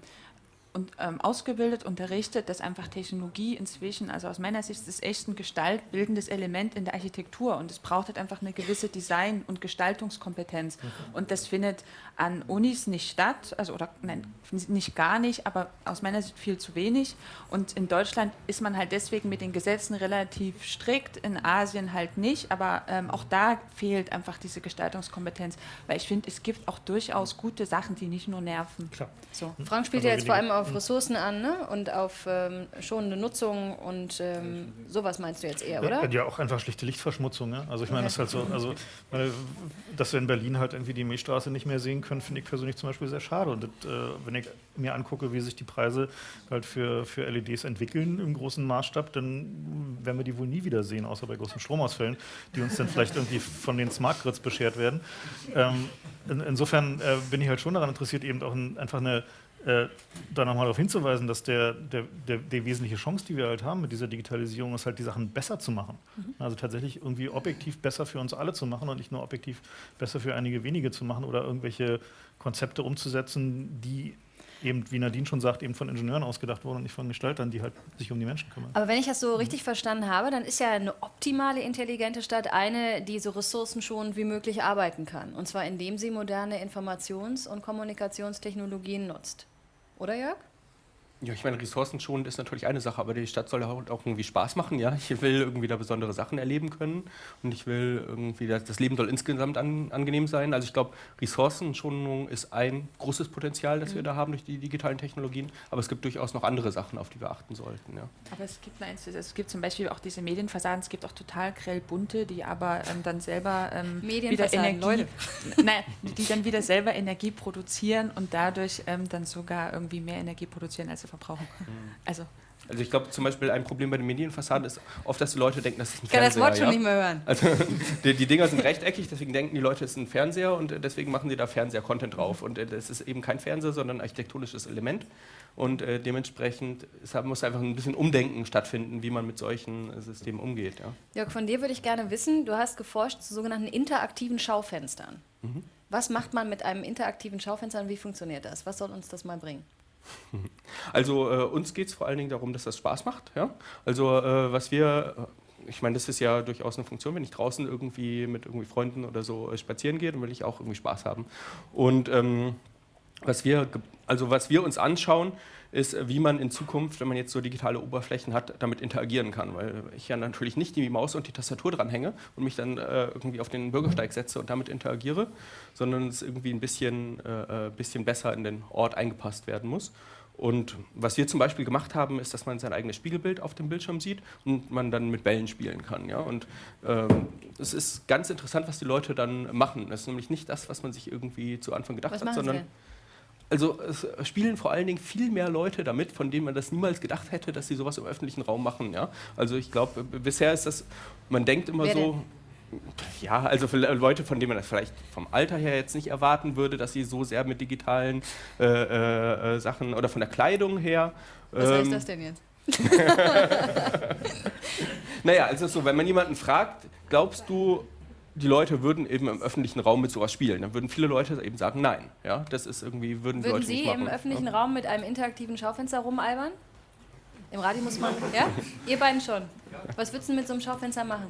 und, ähm, ausgebildet, unterrichtet, dass einfach Technologie inzwischen, also aus meiner Sicht ist es echt ein gestaltbildendes Element in der Architektur und es braucht halt einfach eine gewisse Design- und Gestaltungskompetenz. Und das findet an Unis nicht statt, also oder nein, nicht gar nicht, aber aus meiner Sicht viel zu wenig. Und in Deutschland ist man halt deswegen mit den Gesetzen relativ strikt, in Asien halt nicht, aber ähm, auch da fehlt einfach diese Gestaltungskompetenz, weil ich finde, es gibt auch durchaus gute Sachen, die nicht nur nerven. Klar. So. Frank spielt Also ja jetzt vor allem weniger- auf Ressourcen an ne? und auf ähm, schonende Nutzung und ähm, sowas meinst du jetzt eher, oder? Ja, auch einfach schlichte Lichtverschmutzung. Ne? Also ich meine, das ist halt so, also meine, dass wir in Berlin halt irgendwie die Milchstraße nicht mehr sehen können, finde ich persönlich zum Beispiel sehr schade. Und das, äh, wenn ich mir angucke, wie sich die Preise halt für, für LEDs entwickeln im großen Maßstab, dann werden wir die wohl nie wieder sehen, außer bei großen Stromausfällen, die uns dann vielleicht irgendwie von den Smart Grids beschert werden. Ähm, in, insofern äh, bin ich halt schon daran interessiert, eben auch ein, einfach eine äh, da nochmal darauf hinzuweisen, dass der, der, der, die wesentliche Chance, die wir halt haben mit dieser Digitalisierung, ist halt die Sachen besser zu machen. Also tatsächlich irgendwie objektiv besser für uns alle zu machen und nicht nur objektiv besser für einige wenige zu machen oder irgendwelche Konzepte umzusetzen, die eben, wie Nadine schon sagt, eben von Ingenieuren ausgedacht wurden und nicht von Gestaltern, die halt sich um die Menschen kümmern. Aber wenn ich das so richtig verstanden habe, dann ist ja eine optimale intelligente Stadt eine, die so ressourcenschonend wie möglich arbeiten kann. Und zwar indem sie moderne Informations- und Kommunikationstechnologien nutzt. Oder Jörg? Ja, ich meine, ressourcenschonend ist natürlich eine Sache, aber die Stadt soll auch auch irgendwie Spaß machen, ja. Ich will irgendwie da besondere Sachen erleben können und ich will irgendwie, das das Leben soll insgesamt an, angenehm sein. Also ich glaube, Ressourcenschonung ist ein großes Potenzial, das wir da haben durch die digitalen Technologien, aber es gibt durchaus noch andere Sachen, auf die wir achten sollten, ja. Aber es gibt, eins, es gibt zum Beispiel auch diese Medienfassaden, es gibt auch total grell bunte, die aber ähm, dann selber ähm, wieder Energie, Leute. Nein, die dann wieder selber Energie produzieren und dadurch ähm, dann sogar irgendwie mehr Energie produzieren, als verbrauchen. Also Also ich glaube zum Beispiel ein Problem bei den Medienfassaden ist oft, dass die Leute denken, das ist ein Ich kann das Fernseher. Wort schon ja? nicht mehr hören. Also die, die Dinger sind rechteckig, deswegen denken die Leute, es ist ein Fernseher und deswegen machen sie da Fernseher-Content drauf. Und äh, das ist eben kein Fernseher, sondern ein architektonisches Element. Und äh, dementsprechend es muss einfach ein bisschen Umdenken stattfinden, wie man mit solchen äh, Systemen umgeht. Ja. Jörg, von dir würde ich gerne wissen, du hast geforscht zu sogenannten interaktiven Schaufenstern. Was macht man mit einem interaktiven Schaufenster und wie funktioniert das? Was soll uns das mal bringen? Also äh, uns geht es vor allen Dingen darum, dass das Spaß macht. Ja? Also äh, was wir, äh, ich meine, das ist ja durchaus eine Funktion, wenn ich draußen irgendwie mit irgendwie Freunden oder so äh, spazieren gehe, dann will ich auch irgendwie Spaß haben. Und ähm, was wir, also was wir uns anschauen, ist, äh, wie man in Zukunft, wenn man jetzt so digitale Oberflächen hat, damit interagieren kann. Weil ich ja natürlich nicht die Maus und die Tastatur dranhänge und mich dann äh, irgendwie auf den Bürgersteig setze und damit interagiere, sondern es irgendwie ein bisschen, äh, äh, bisschen besser in den Ort eingepasst werden muss. Und was wir zum Beispiel gemacht haben, ist, dass man sein eigenes Spiegelbild auf dem Bildschirm sieht und man dann mit Bällen spielen kann. Ja? Und ähm, es ist ganz interessant, was die Leute dann machen. Das ist nämlich nicht das, was man sich irgendwie zu Anfang gedacht Was hat, sie sondern denn? Also es spielen vor allen Dingen viel mehr Leute damit, von denen man das niemals gedacht hätte, dass sie sowas im öffentlichen Raum machen. Ja? Also ich glaube, bisher ist das, man denkt immer Wer so, ja, also für Leute, von denen man das vielleicht vom Alter her jetzt nicht erwarten würde, dass sie so sehr mit digitalen äh, äh, äh, Sachen oder von der Kleidung her. Was heißt ähm, das denn jetzt? Naja, also so, wenn man jemanden fragt, glaubst du, die Leute würden eben im öffentlichen Raum mit sowas spielen, dann würden viele Leute eben sagen, nein. Ja, das ist irgendwie, würden, die Würden Leute Sie nicht machen. im öffentlichen ja. Raum mit einem interaktiven Schaufenster rumalbern? Im Radio muss man. Ja? Ihr beiden schon. Was würdest du mit so einem Schaufenster machen?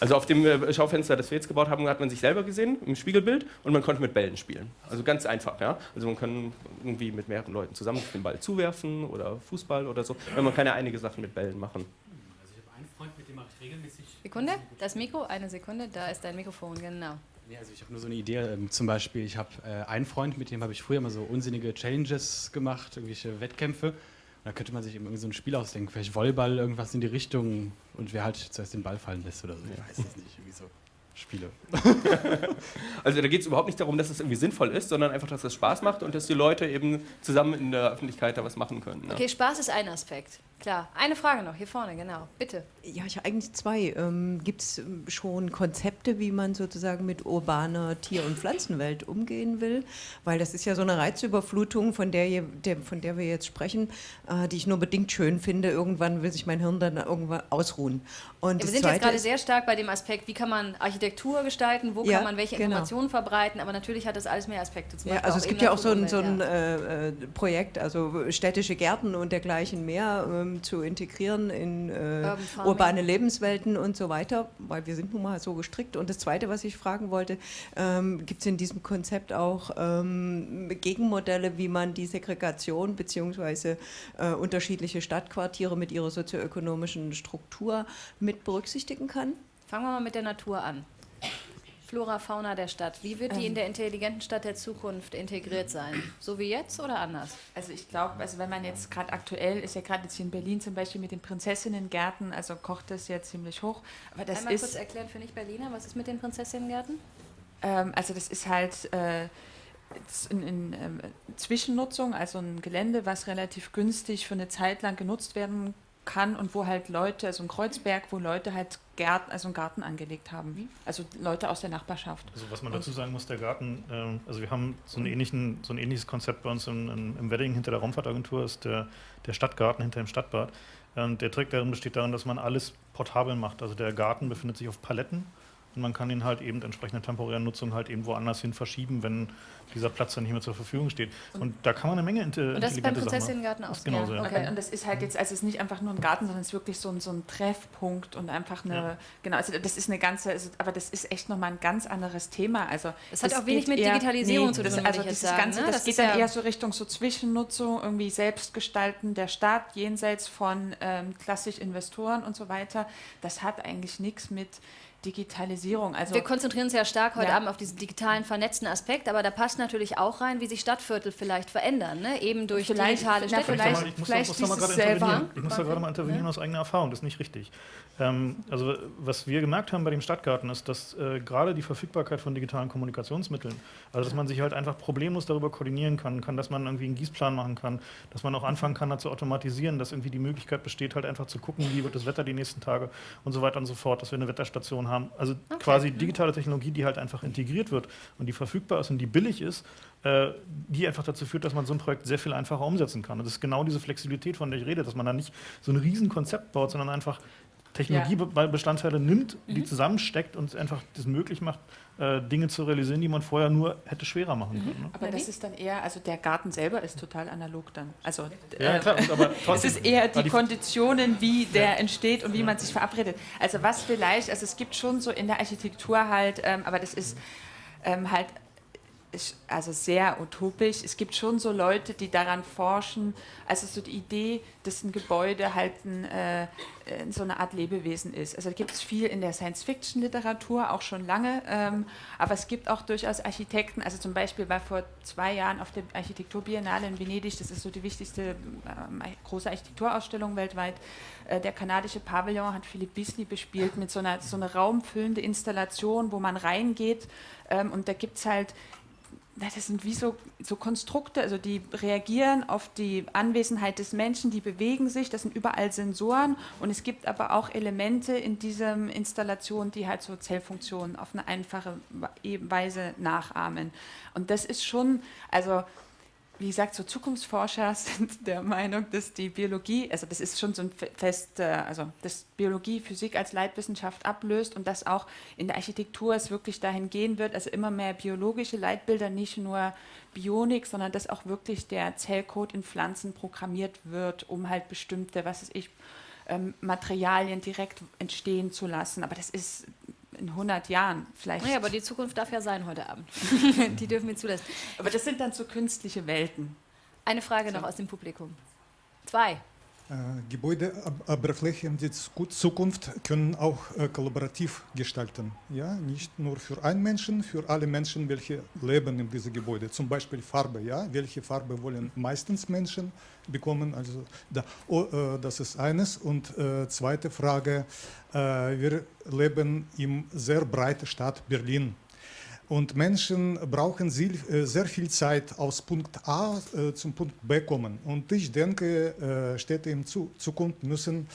Also auf dem äh, Schaufenster, das wir jetzt gebaut haben, hat man sich selber gesehen im Spiegelbild und man konnte mit Bällen spielen. Also ganz einfach, ja. Also man kann irgendwie mit mehreren Leuten zusammen den Ball zuwerfen oder Fußball oder so. Man kann ja einige Sachen mit Bällen machen. Also ich habe einen Freund, mit dem mache ich regelmäßig. Sekunde, das Mikro, eine Sekunde, da ist dein Mikrofon, genau. Nee, also ich habe nur so eine Idee. Ähm, zum Beispiel, ich habe äh, einen Freund, mit dem habe ich früher mal so unsinnige Challenges gemacht, irgendwelche Wettkämpfe. Und da könnte man sich eben irgendwie so ein Spiel ausdenken, vielleicht Volleyball, irgendwas in die Richtung und wer halt zuerst den Ball fallen lässt oder so. Ich weiß es nicht, irgendwie so Spiele. Also da geht es überhaupt nicht darum, dass es irgendwie sinnvoll ist, sondern einfach, dass es Spaß macht und dass die Leute eben zusammen in der Öffentlichkeit da was machen können. Ne? Okay, Spaß ist ein Aspekt. Klar. Eine Frage noch, hier vorne, genau. Bitte. Ja, ich habe eigentlich zwei. Ähm, Gibt es schon Konzepte, wie man sozusagen mit urbaner Tier- und Pflanzenwelt umgehen will? Weil das ist ja so eine Reizüberflutung, von der, je, der, von der wir jetzt sprechen, äh, die ich nur bedingt schön finde. Irgendwann will sich mein Hirn dann irgendwann ausruhen. Und Ja, wir sind jetzt gerade sehr stark bei dem Aspekt, wie kann man Architektur gestalten, wo Ja, kann man welche genau. Informationen verbreiten, aber natürlich hat das alles mehr Aspekte. Zum Ja, Beispiel also es gibt ja auch so ein, so ein äh, äh, Projekt, also städtische Gärten und dergleichen mehr ähm, zu integrieren in äh, urbane Lebenswelten und so weiter, weil wir sind nun mal so gestrickt. Und das Zweite, was ich fragen wollte, ähm, gibt es in diesem Konzept auch ähm, Gegenmodelle, wie man die Segregation beziehungsweise äh, unterschiedliche Stadtquartiere mit ihrer sozioökonomischen Struktur mit berücksichtigen kann? Fangen wir mal mit der Natur an. Flora, Fauna der Stadt. Wie wird die Ähm. in der intelligenten Stadt der Zukunft integriert sein? So wie jetzt oder anders? Also ich glaube, also wenn man jetzt gerade aktuell ist ja gerade jetzt hier in Berlin zum Beispiel mit den Prinzessinnengärten, also kocht das ja ziemlich hoch. Aber das Einmal ist kurz erklären für Nicht-Berliner, was ist mit den Prinzessinnengärten? Ähm, also das ist halt äh, in, in ähm, Zwischennutzung, also ein Gelände, was relativ günstig für eine Zeit lang genutzt werden kann und wo halt Leute, also ein Kreuzberg, wo Leute halt Gärten, also einen Garten angelegt haben. Also Leute aus der Nachbarschaft. Also was man dazu sagen muss, der Garten, ähm, also wir haben so, ähnlichen, so ein ähnliches Konzept bei uns im, im, im Wedding hinter der Raumfahrtagentur, ist der, der Stadtgarten hinter dem Stadtbad. Ähm, der Trick darin besteht darin, dass man alles portabel macht. Also der Garten befindet sich auf Paletten und man kann ihn halt eben entsprechende temporäre Nutzung halt eben woanders hin verschieben, wenn dieser Platz dann nicht mehr zur Verfügung steht. Und, da kann man eine Menge inte- Und das ist beim intelligente machen. Prinzessinnengarten auch Ist so? genauso, ja. Okay. Und das ist halt jetzt, also es ist nicht einfach nur ein Garten, sondern es ist wirklich so ein, so ein Treffpunkt und einfach eine, Ja. genau, also das ist eine ganze, also, aber das ist echt nochmal ein ganz anderes Thema. Also Das hat auch wenig mit Digitalisierung zu das, tun, würde Also dieses sagen, Ganze, ne? das, Das geht ist dann ja- eher so Richtung so Zwischennutzung, irgendwie Selbstgestalten der Stadt, jenseits von ähm, klassisch Investoren und so weiter. Das hat eigentlich nichts mit Digitalisierung. Also Wir konzentrieren uns ja stark heute Ja. Abend auf diesen digitalen, vernetzten Aspekt, aber da passt natürlich auch rein, wie sich Stadtviertel vielleicht verändern, ne? eben durch Vielleicht- digitale na, Städte. Vielleicht- ich muss, da, vielleicht muss da mal gerade intervenieren. Ich muss da gerade mal intervenieren aus eigener Erfahrung. Das ist nicht richtig. Ähm, also was wir gemerkt haben bei dem Stadtgarten ist, dass äh, gerade die Verfügbarkeit von digitalen Kommunikationsmitteln, also dass man sich halt einfach problemlos darüber koordinieren kann, kann, dass man irgendwie einen Gießplan machen kann, dass man auch anfangen kann, da zu automatisieren, dass irgendwie die Möglichkeit besteht, halt einfach zu gucken, wie wird das Wetter die nächsten Tage und so weiter und so fort, dass wir eine Wetterstation haben. Also quasi digitale Technologie, die halt einfach integriert wird und die verfügbar ist und die billig ist, äh, die einfach dazu führt, dass man so ein Projekt sehr viel einfacher umsetzen kann. Und das ist genau diese Flexibilität, von der ich rede, dass man da nicht so ein riesen Konzept baut, sondern einfach Technologiebestandteile nimmt, die zusammensteckt und einfach das möglich macht, äh, Dinge zu realisieren, die man vorher nur hätte schwerer machen können. Ne? aber das ist dann eher, also der Garten selber ist total analog dann. Also Ja, äh, klar, aber Es trotzdem, ist eher die die- Konditionen, wie der entsteht und wie man sich verabredet. Also was vielleicht, also es gibt schon so in der Architektur halt, ähm, aber das ist ähm, halt ist also sehr utopisch. Es gibt schon so Leute, die daran forschen, also so die Idee, dass ein Gebäude halt ein, äh, so eine Art Lebewesen ist. Also gibt es viel in der Science-Fiction-Literatur, auch schon lange, ähm, aber es gibt auch durchaus Architekten, also zum Beispiel war vor zwei Jahren auf der Architekturbiennale in Venedig, das ist so die wichtigste ähm, große Architekturausstellung weltweit, äh, der kanadische Pavillon hat Philipp Beasley bespielt mit so einer, so einer raumfüllende Installation, wo man reingeht ähm, und da gibt es halt das sind wie so, so Konstrukte, also die reagieren auf die Anwesenheit des Menschen, die bewegen sich, das sind überall Sensoren und es gibt aber auch Elemente in dieser Installation, die halt so Zellfunktionen auf eine einfache Weise nachahmen. Und das ist schon, also wie gesagt, so Zukunftsforscher sind der Meinung, dass die Biologie, also das ist schon so ein fest, äh, also dass Biologie Physik als Leitwissenschaft ablöst und dass auch in der Architektur es wirklich dahin gehen wird, also immer mehr biologische Leitbilder, nicht nur Bionik, sondern dass auch wirklich der Zellcode in Pflanzen programmiert wird, um halt bestimmte, was weiß ich, ähm, Materialien direkt entstehen zu lassen. Aber das ist in 100 Jahren. Vielleicht. Naja, aber die Zukunft darf ja sein heute Abend. die dürfen wir zulassen. aber das sind dann so künstliche Welten. Eine Frage noch aus dem Publikum. Zwei. Äh, Gebäudeoberflächen der Zukunft können auch äh, kollaborativ gestalten. Ja? Nicht nur für einen Menschen, für alle Menschen, welche leben in diesem Gebäude. Zum Beispiel Farbe. Ja? Welche Farbe wollen meistens Menschen bekommen? Also da, oh, das ist eines. Und äh, zweite Frage, äh, wir leben in sehr breiten Stadt Berlin. Und Menschen brauchen äh, sehr viel Zeit aus Punkt A äh, zum Punkt B kommen. Und ich denke, äh, Städte in Zukunft müssen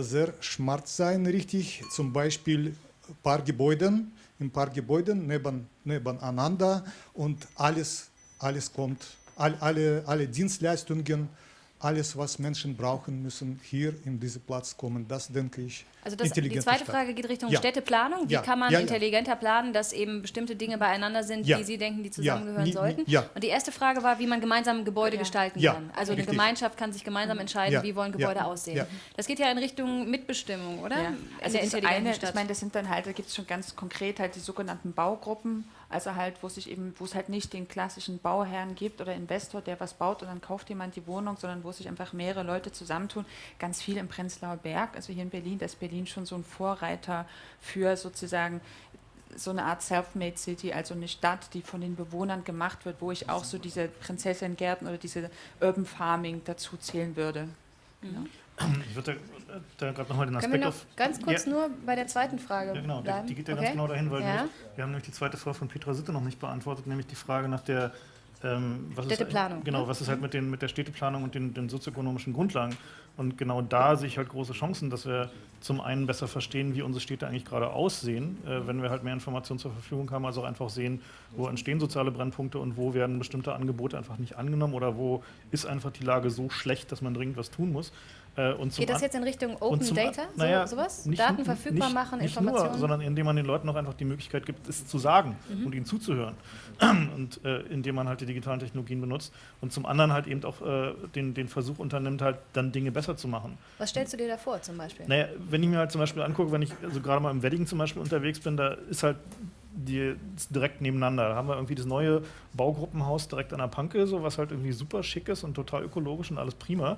sehr smart sein, richtig. Zum Beispiel ein paar Gebäude, ein paar Gebäude neben, nebeneinander und alles, alles kommt, all, alle, alle Dienstleistungen alles, was Menschen brauchen, müssen hier in diesen Platz kommen. Das denke ich. Also das, die zweite Frage geht Richtung ja. Städteplanung. Wie ja. kann man ja, intelligenter planen, dass eben bestimmte Dinge beieinander sind, die Sie denken, die zusammengehören sollten? Und die erste Frage war, wie man gemeinsam Gebäude gestalten kann. Also Richtig. eine Gemeinschaft kann sich gemeinsam entscheiden, wie wollen Gebäude aussehen. Das geht ja in Richtung Mitbestimmung, oder? Also der intelligenten eine, Stadt. Ich meine, das sind dann halt, da gibt es schon ganz konkret halt die sogenannten Baugruppen also halt, wo sich eben, wo es halt nicht den klassischen Bauherrn gibt oder Investor, der was baut und dann kauft jemand die Wohnung, sondern wo sich einfach mehrere Leute zusammentun. Ganz viel im Prenzlauer Berg, also hier in Berlin, da ist Berlin schon so ein Vorreiter für sozusagen so eine Art Self-Made City, also eine Stadt, die von den Bewohnern gemacht wird, wo ich auch so diese Prinzessinnengärten oder diese Urban Farming dazu zählen würde. Mhm. Ich würde da, da gerade nochmal den Aspekt Können wir noch auf, ganz kurz ja, nur bei der zweiten Frage Ja genau, die, die, geht ja okay. ganz genau dahin, weil ja. wir haben nämlich die zweite Frage von Petra Sitte noch nicht beantwortet, nämlich die Frage nach der ähm, was Städteplanung. Ist, genau, ne? was ist halt mit, den, mit der Städteplanung und den, den sozioökonomischen Grundlagen. Und genau da sehe ich halt große Chancen, dass wir zum einen besser verstehen, wie unsere Städte eigentlich gerade aussehen, äh, wenn wir halt mehr Informationen zur Verfügung haben, also auch einfach sehen, wo entstehen soziale Brennpunkte und wo werden bestimmte Angebote einfach nicht angenommen oder wo ist einfach die Lage so schlecht, dass man dringend was tun muss. Äh, Geht das jetzt in Richtung Open Data, so, naja, sowas? Nicht, Daten verfügbar nicht, machen, nicht Informationen? Nur, sondern indem man den Leuten auch einfach die Möglichkeit gibt, es zu sagen mhm. und ihnen zuzuhören. und äh, indem man halt die digitalen Technologien benutzt. Und zum anderen halt eben auch äh, den, den Versuch unternimmt, halt dann Dinge besser zu machen. Was stellst du dir da vor zum Beispiel? Naja, wenn ich mir halt zum Beispiel angucke, wenn ich also gerade mal im Wedding zum Beispiel unterwegs bin, da ist halt die direkt nebeneinander. Da haben wir irgendwie das neue Baugruppenhaus direkt an der Panke, so, was halt irgendwie super schick ist und total ökologisch und alles prima.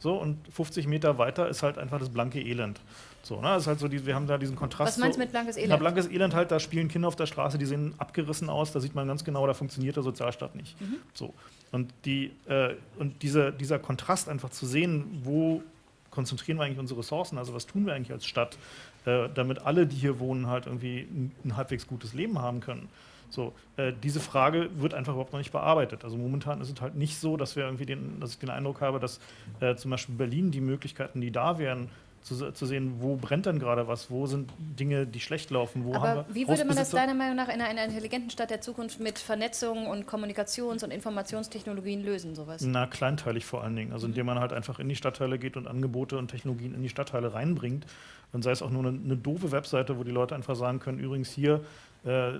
So, und 50 Meter weiter ist halt einfach das blanke Elend. So, ne? ist halt so die, wir haben da diesen Kontrast. Was meinst du mit blankes Elend? Na, blankes Elend halt, da spielen Kinder auf der Straße, die sehen abgerissen aus, da sieht man ganz genau, da funktioniert der Sozialstaat nicht. Mhm. So. Und, die, äh, und diese, dieser Kontrast einfach zu sehen, wo konzentrieren wir eigentlich unsere Ressourcen, also was tun wir eigentlich als Stadt, äh, damit alle, die hier wohnen, halt irgendwie ein, ein halbwegs gutes Leben haben können. So, äh, diese Frage wird einfach überhaupt noch nicht bearbeitet. Also momentan ist es halt nicht so, dass wir irgendwie den, dass ich den Eindruck habe, dass äh, zum Beispiel Berlin die Möglichkeiten, die da wären, zu, zu, sehen, wo brennt denn gerade was, wo sind Dinge, die schlecht laufen, wo Aber wie würde man das deiner Meinung nach in einer intelligenten Stadt der Zukunft mit Vernetzung und Kommunikations- und Informationstechnologien lösen, sowas? Na, kleinteilig vor allen Dingen. Also indem man halt einfach in die Stadtteile geht und Angebote und Technologien in die Stadtteile reinbringt. Und sei es auch nur eine, eine doofe Webseite, wo die Leute einfach sagen können, übrigens hier äh,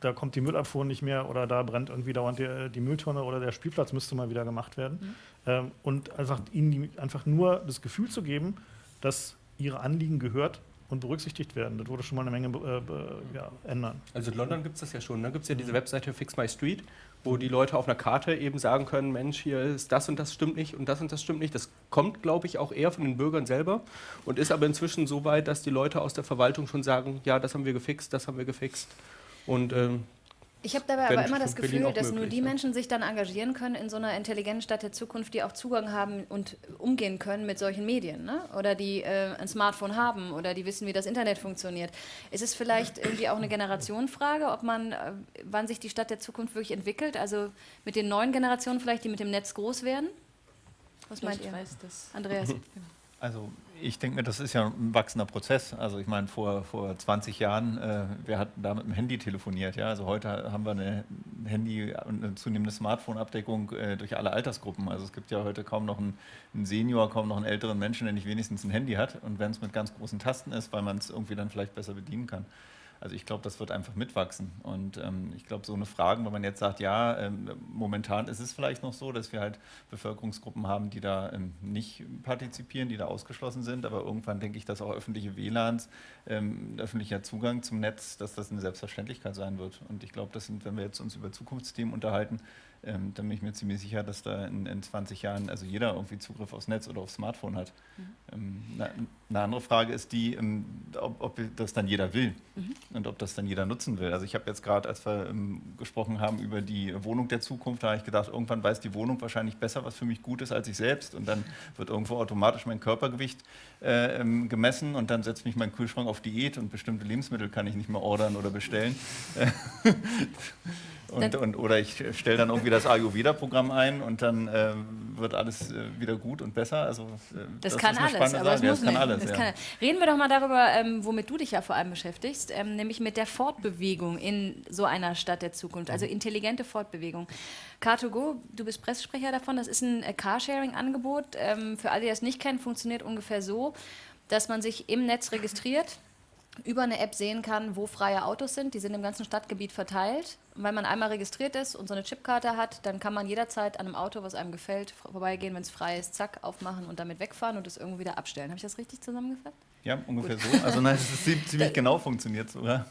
da kommt die Müllabfuhr nicht mehr oder da brennt irgendwie dauernd die, die Mülltonne oder der Spielplatz müsste mal wieder gemacht werden. Mhm. Ähm, und einfach ihnen die, einfach nur das Gefühl zu geben, dass ihre Anliegen gehört und berücksichtigt werden. Das würde schon mal eine Menge äh, ja, ändern. Also in London gibt es das ja schon. Da ne? gibt es ja diese Webseite Fix My Street, wo die Leute auf einer Karte eben sagen können, Mensch, hier ist das und das stimmt nicht und das und das stimmt nicht. Das kommt, glaube ich, auch eher von den Bürgern selber und ist aber inzwischen so weit, dass die Leute aus der Verwaltung schon sagen, ja, das haben wir gefixt, das haben wir gefixt. Und ähm, ich habe dabei aber immer das Gefühl, dass nur die Menschen sich dann engagieren können in so einer intelligenten Stadt der Zukunft, die auch Zugang haben und umgehen können mit solchen Medien, ne? oder die äh, ein Smartphone haben oder die wissen, wie das Internet funktioniert. Ist es vielleicht irgendwie auch eine Generationenfrage, ob man, äh, wann sich die Stadt der Zukunft wirklich entwickelt? Also mit den neuen Generationen vielleicht, die mit dem Netz groß werden? Was meint ihr? Andreas. Also ich denke mir, das ist ja ein wachsender Prozess. Also ich meine, vor, vor 20 Jahren, äh, wir hatten da mit dem Handy telefoniert. Ja? Also heute haben wir eine Handy- und eine zunehmende Smartphone-Abdeckung äh, durch alle Altersgruppen. Also es gibt ja heute kaum noch einen, einen, Senior, kaum noch einen älteren Menschen, der nicht wenigstens ein Handy hat. Und wenn es mit ganz großen Tasten ist, weil man es irgendwie dann vielleicht besser bedienen kann. Also ich glaube, das wird einfach mitwachsen. Und ähm, ich glaube, so eine Frage, wenn man jetzt sagt, ja, ähm, momentan ist es vielleicht noch so, dass wir halt Bevölkerungsgruppen haben, die da ähm, nicht partizipieren, die da ausgeschlossen sind, aber irgendwann denke ich, dass auch öffentliche WLANs, ähm, öffentlicher Zugang zum Netz, dass das eine Selbstverständlichkeit sein wird. Und ich glaube, das sind, wenn wir jetzt uns über Zukunftsthemen unterhalten, ähm, dann bin ich mir ziemlich sicher, dass da in, in 20 Jahren also jeder irgendwie Zugriff aufs Netz oder aufs Smartphone hat. Mhm. Ähm, eine, eine andere Frage ist die, ähm, ob, ob, das dann jeder will mhm. und ob das dann jeder nutzen will. Also ich habe jetzt gerade, als wir ähm, gesprochen haben über die Wohnung der Zukunft, da habe ich gedacht, irgendwann weiß die Wohnung wahrscheinlich besser, was für mich gut ist als ich selbst und dann wird irgendwo automatisch mein Körpergewicht äh, ähm, gemessen und dann setzt mich mein Kühlschrank auf Diät und bestimmte Lebensmittel kann ich nicht mehr ordern oder bestellen. Und, und, oder ich stelle dann irgendwie das Ayurveda-Programm ein und dann äh, wird alles äh, wieder gut und besser. Also, äh, das, das, kann alles, aber es muss ja, das alles, das ja. Reden wir doch mal darüber, ähm, womit du dich ja vor allem beschäftigst, ähm, nämlich mit der Fortbewegung in so einer Stadt der Zukunft, also mhm. intelligente Fortbewegung. Car2Go, du bist Pressesprecher davon, das ist ein äh, Carsharing-Angebot. Ähm, für alle, die das nicht kennen, funktioniert ungefähr so, dass man sich im Netz registriert, über eine App sehen kann, wo freie Autos sind. Die sind im ganzen Stadtgebiet verteilt. Wenn man einmal registriert ist und so eine Chipkarte hat, dann kann man jederzeit an einem Auto, was einem gefällt, vorbeigehen, wenn es frei ist, zack, aufmachen und damit wegfahren und es irgendwo wieder abstellen. Habe ich das richtig zusammengefasst? Ja, ungefähr Gut. so. Also nein, es ist ziemlich genau funktioniert sogar.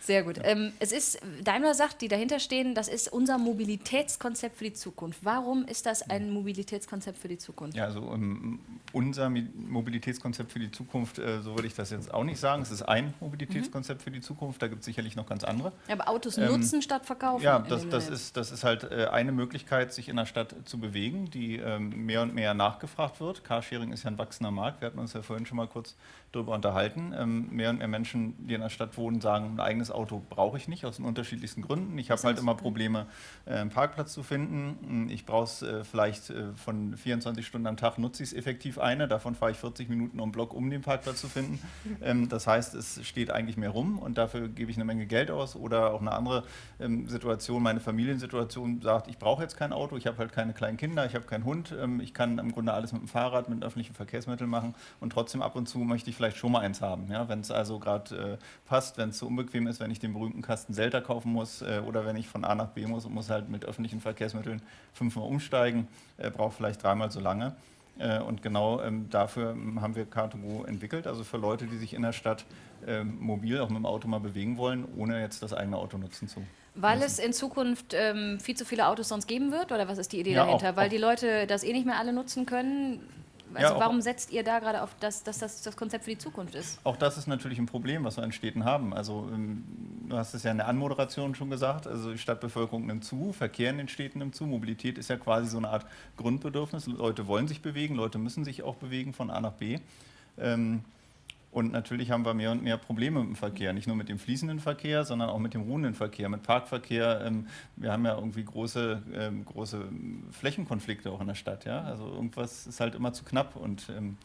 Sehr gut. Ähm, es ist, Daimler sagt, die dahinter stehen, das ist unser Mobilitätskonzept für die Zukunft. Warum ist das ein Mobilitätskonzept für die Zukunft? Ja, also um, ähm, unser Mobilitätskonzept für die Zukunft, äh, so würde ich das jetzt auch nicht sagen. Es ist ein Mobilitätskonzept mhm. für die Zukunft, da gibt es sicherlich noch ganz andere. Ja, aber Autos ähm, nutzen statt verkaufen? Ja, das, das, ist, das ist halt äh, eine Möglichkeit, sich in der Stadt zu bewegen, die ähm, mehr und mehr nachgefragt wird. Carsharing ist ja ein wachsender Markt. Wir hatten uns ja vorhin schon mal kurz darüber unterhalten. Ähm, mehr und mehr Menschen, die in der Stadt wohnen, sagen, ein eigenes Auto brauche ich nicht, aus den unterschiedlichsten Gründen. Ich habe halt immer Probleme, äh, einen Parkplatz zu finden. Hm, ich brauche es äh, vielleicht von 24 Stunden am Tag, nutze ich es effektiv eine. Davon fahre ich 40 Minuten um Block, um den Parkplatz zu finden. Ähm, das heißt, es steht eigentlich mehr rum und dafür gebe ich eine Menge Geld aus. Oder auch eine andere Situation, meine Familiensituation sagt, ich brauche jetzt kein Auto, ich habe halt keine kleinen Kinder, ich habe keinen Hund, ähm, ich kann im Grunde alles mit dem Fahrrad, mit öffentlichen Verkehrsmitteln machen und trotzdem ab und zu möchte ich vielleicht vielleicht schon mal eins haben. Ja? Wenn es also gerade äh, passt, wenn es zu so unbequem ist, wenn ich den berühmten Kasten Selter kaufen muss äh, oder wenn ich von A nach B muss und muss halt mit öffentlichen Verkehrsmitteln fünfmal umsteigen, äh, braucht vielleicht dreimal so lange. Äh, und genau ähm, dafür ähm, haben wir Car2Go entwickelt, also für Leute, die sich in der Stadt ähm, mobil auch mit dem Auto mal bewegen wollen, ohne jetzt das eigene Auto nutzen zu weil es in Zukunft ähm, viel zu viele Autos sonst geben wird? Oder was ist die Idee ja, dahinter? Auch, Weil auch die Leute das eh nicht mehr alle nutzen können? Also ja, warum setzt ihr da gerade auf, dass, dass das das Konzept für die Zukunft ist? Auch das ist natürlich ein Problem, was wir in Städten haben. Also ähm, du hast es ja in der Anmoderation schon gesagt, also die Stadtbevölkerung nimmt zu, Verkehr in den Städten nimmt zu, Mobilität ist ja quasi so eine Art Grundbedürfnis. Leute wollen sich bewegen, Leute müssen sich auch bewegen von A nach B. Ähm, und natürlich haben wir mehr und mehr Probleme mit dem Verkehr, nicht nur mit dem fließenden Verkehr, sondern auch mit dem ruhenden Verkehr, mit Parkverkehr. Ähm, wir haben ja irgendwie große, ähm, große Flächenkonflikte auch in der Stadt. Ja? Also irgendwas ist halt immer zu knapp und ähm,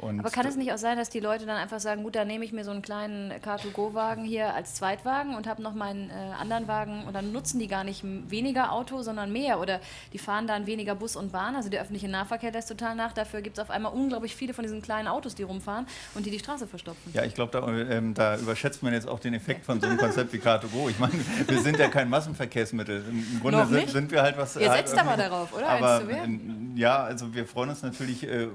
und Aber kann es nicht auch sein, dass die Leute dann einfach sagen, gut, dann nehme ich mir so einen kleinen Car2Go-Wagen hier als Zweitwagen und habe noch meinen äh, anderen Wagen und dann nutzen die gar nicht weniger Auto, sondern mehr oder die fahren dann weniger Bus und Bahn, also der öffentliche Nahverkehr lässt total nach, dafür gibt es auf einmal unglaublich viele von diesen kleinen Autos, die rumfahren und die die Straße verstopfen. Ja, ich glaube, da, ähm, da, überschätzt man jetzt auch den Effekt von so einem Konzept wie Car2Go. Ich meine, wir sind ja kein Massenverkehrsmittel. Im Grunde sind, sind, wir halt was... Ihr halt setzt aber darauf, oder? Aber, ja, also wir freuen uns natürlich äh,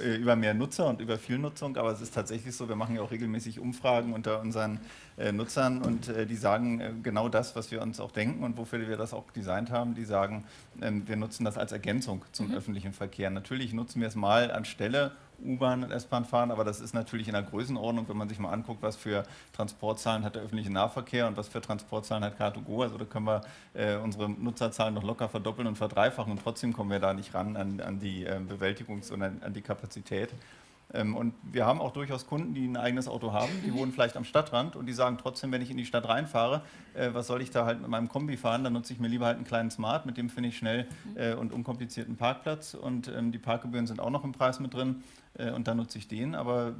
äh, über mehr Nutzer Nutzer und über Vielnutzung, aber es ist tatsächlich so, wir machen ja auch regelmäßig Umfragen unter unseren äh, Nutzern und äh, die sagen äh, genau das, was wir uns auch denken und wofür wir das auch designt haben. Die sagen, ähm, wir nutzen das als Ergänzung zum mhm. öffentlichen Verkehr. Natürlich nutzen wir es mal anstelle U-Bahn und S-Bahn fahren, aber das ist natürlich in der Größenordnung, wenn man sich mal anguckt, was für Transportzahlen hat der öffentliche Nahverkehr und was für Transportzahlen hat Car2Go. Also da können wir äh, unsere Nutzerzahlen noch locker verdoppeln und verdreifachen und trotzdem kommen wir da nicht ran an, an die äh, Bewältigungs- und an, an die Kapazität. Ähm, und wir haben auch durchaus Kunden, die ein eigenes Auto haben, die wohnen vielleicht am Stadtrand und die sagen trotzdem, wenn ich in die Stadt reinfahre, äh, was soll ich da halt mit meinem Kombi fahren, dann nutze ich mir lieber halt einen kleinen Smart, mit dem finde ich schnell äh, und unkomplizierten Parkplatz und ähm, die Parkgebühren sind auch noch im Preis mit drin äh, und dann nutze ich den, aber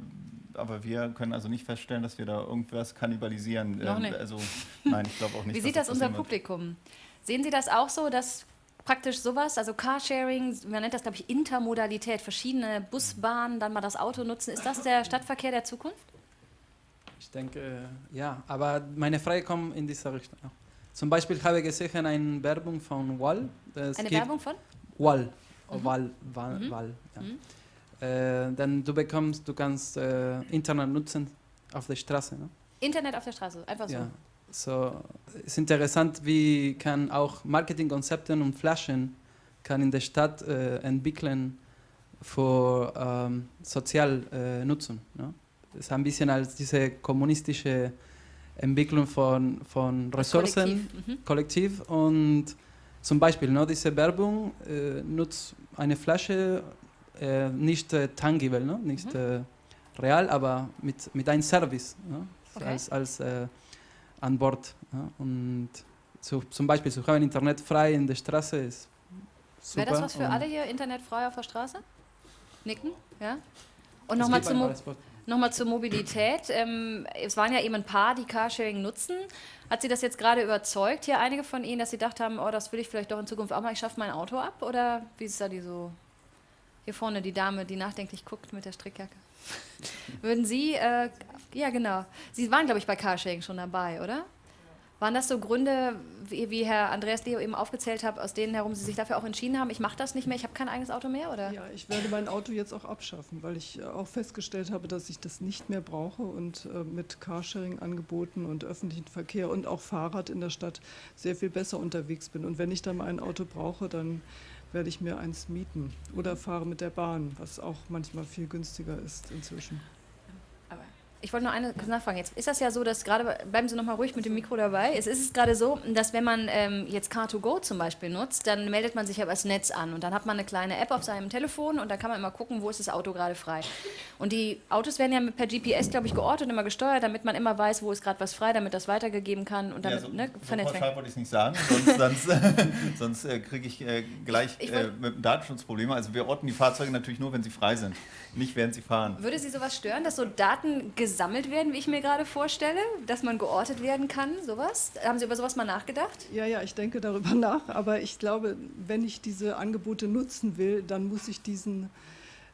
aber wir können also nicht feststellen, dass wir da irgendwas kannibalisieren. Noch nicht. Also nein, ich glaube auch nicht. Wie sieht das, das unser Publikum? Sehen Sie das auch so, dass praktisch sowas, also Carsharing, man nennt das, glaube ich, Intermodalität, verschiedene Busbahnen, dann mal das Auto nutzen. Ist das der Stadtverkehr der Zukunft? Ich denke, äh, ja, aber meine Frage kommt in diese Richtung. Zum Beispiel habe ich gesehen eine Werbung von Wall. Es Eine Werbung von? Wall. Mhm. Wall, Wall, Mhm. Wall ja. Mhm. Äh, dann du bekommst, du kannst äh, Internet nutzen auf der Straße. Ne? Internet auf der Straße, einfach so. Ja. So, es ist interessant, wie kann auch Marketingkonzepte und Flaschen kann in der Stadt äh, entwickeln für ähm, sozial äh, Nutzung. Ne? Das ist ein bisschen als diese kommunistische Entwicklung von, von Ressourcen, Kollektiv, mhm. Kollektiv und zum Beispiel ne, diese Werbung äh, nutzt eine Flasche äh, nicht äh, tangible, ne? nicht Mhm. äh, real, aber mit, mit einem Service ne? Okay. als, als äh, an Bord. Ja? Und so, zum Beispiel zu haben Internet frei in der Straße ist super. Wäre das was für alle hier, Internet frei auf der Straße? Nicken, ja? Und nochmal gibt zur, ein Mo paar Spots. noch zur Mobilität. Ähm, es waren ja eben ein paar, die Carsharing nutzen. Hat Sie das jetzt gerade überzeugt, hier einige von Ihnen, dass Sie gedacht haben, oh, das will ich vielleicht doch in Zukunft auch mal, ich schaffe mein Auto ab? Oder wie ist da die so... Hier vorne die Dame, die nachdenklich guckt mit der Strickjacke. Würden Sie, äh, ja genau, Sie waren, glaube ich, bei Carsharing schon dabei, oder? Waren das so Gründe, wie, wie Herr Andreas Leo eben aufgezählt hat, aus denen herum Sie sich dafür auch entschieden haben, ich mache das nicht mehr, ich habe kein eigenes Auto mehr, oder? Ja, ich werde mein Auto jetzt auch abschaffen, weil ich äh, auch festgestellt habe, dass ich das nicht mehr brauche und äh, mit Carsharing-Angeboten und öffentlichen Verkehr und auch Fahrrad in der Stadt sehr viel besser unterwegs bin. Und wenn ich dann mal ein Auto brauche, dann werde ich mir eins mieten oder fahre mit der Bahn, was auch manchmal viel günstiger ist inzwischen. Ich wollte nur eine nachfragen. Jetzt ist das ja so, dass gerade, bleiben Sie noch mal ruhig mit dem Mikro dabei. Es ist gerade so, dass wenn man ähm, jetzt Car2Go zum Beispiel nutzt, dann meldet man sich ja das Netz an und dann hat man eine kleine App auf seinem Telefon und dann kann man immer gucken, wo ist das Auto gerade frei. Und die Autos werden ja mit, per GPS, glaube ich, geortet und immer gesteuert, damit man immer weiß, wo ist gerade was frei, damit das weitergegeben kann und damit ja, so, ne, so wollte ich es nicht sagen, sonst, sonst, sonst äh, kriege ich äh, gleich Ich äh, wollt- mit dem Datenschutz Probleme. Also wir orten die Fahrzeuge natürlich nur, wenn sie frei sind, nicht während sie fahren. Würde Sie sowas stören, dass so Daten gesammelt werden, wie ich mir gerade vorstelle, dass man geortet werden kann, sowas? Haben Sie über sowas mal nachgedacht? Ja, ja, ich denke darüber nach, aber ich glaube, wenn ich diese Angebote nutzen will, dann muss ich diesen,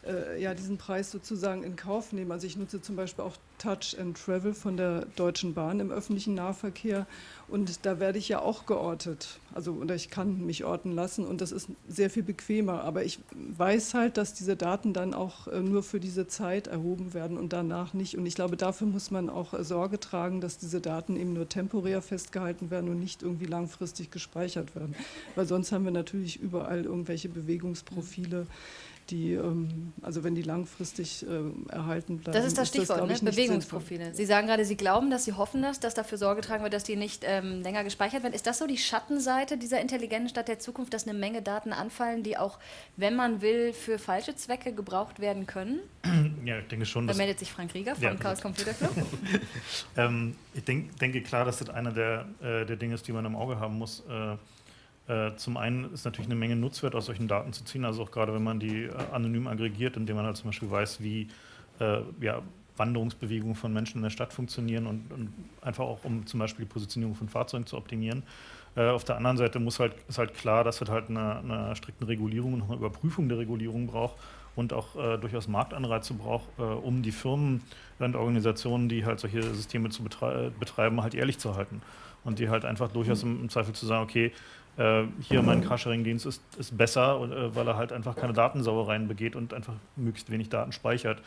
äh, ja, diesen Preis sozusagen in Kauf nehmen. Also ich nutze zum Beispiel auch Touch and Travel von der Deutschen Bahn im öffentlichen Nahverkehr und da werde ich ja auch geortet. Also oder ich kann mich orten lassen und das ist sehr viel bequemer. Aber ich weiß halt, dass diese Daten dann auch äh, nur für diese Zeit erhoben werden und danach nicht. Und ich glaube, dafür muss man auch äh, Sorge tragen, dass diese Daten eben nur temporär festgehalten werden und nicht irgendwie langfristig gespeichert werden. Weil sonst haben wir natürlich überall irgendwelche Bewegungsprofile, die, ähm, also wenn die langfristig ähm, erhalten bleiben. Das ist das Stichwort, glaub ne? ich, nicht Bewegungsprofile. Sie sagen gerade, Sie glauben das, Sie hoffen das, dass dafür Sorge getragen wird, dass die nicht ähm, länger gespeichert werden. Ist das so die Schattenseite dieser intelligenten Stadt der Zukunft, dass eine Menge Daten anfallen, die auch, wenn man will, für falsche Zwecke gebraucht werden können? Ja, ich denke schon, Da dass meldet sich Frank Rieger vom Ja. Chaos Computer Club. ähm, ich denk, denke klar, dass das einer der, äh, der Dinge ist, die man im Auge haben muss. Äh, zum einen ist natürlich eine Menge Nutzwert aus solchen Daten zu ziehen, also auch gerade wenn man die äh, anonym aggregiert, indem man halt zum Beispiel weiß, wie äh, ja, Wanderungsbewegungen von Menschen in der Stadt funktionieren und, und einfach auch, um zum Beispiel die Positionierung von Fahrzeugen zu optimieren. Äh, auf der anderen Seite muss halt, ist halt klar, dass es halt eine, eine strikte Regulierung und eine Überprüfung der Regulierung braucht und auch äh, durchaus Marktanreize braucht, äh, um die Firmen und Organisationen, die halt solche Systeme zu betrei betreiben, halt ehrlich zu halten. Und die halt einfach durchaus im, im Zweifel zu sagen, okay, äh, hier mein Carsharing-Dienst ist, ist besser, äh, weil er halt einfach keine Datensauereien begeht und einfach möglichst wenig Daten speichert.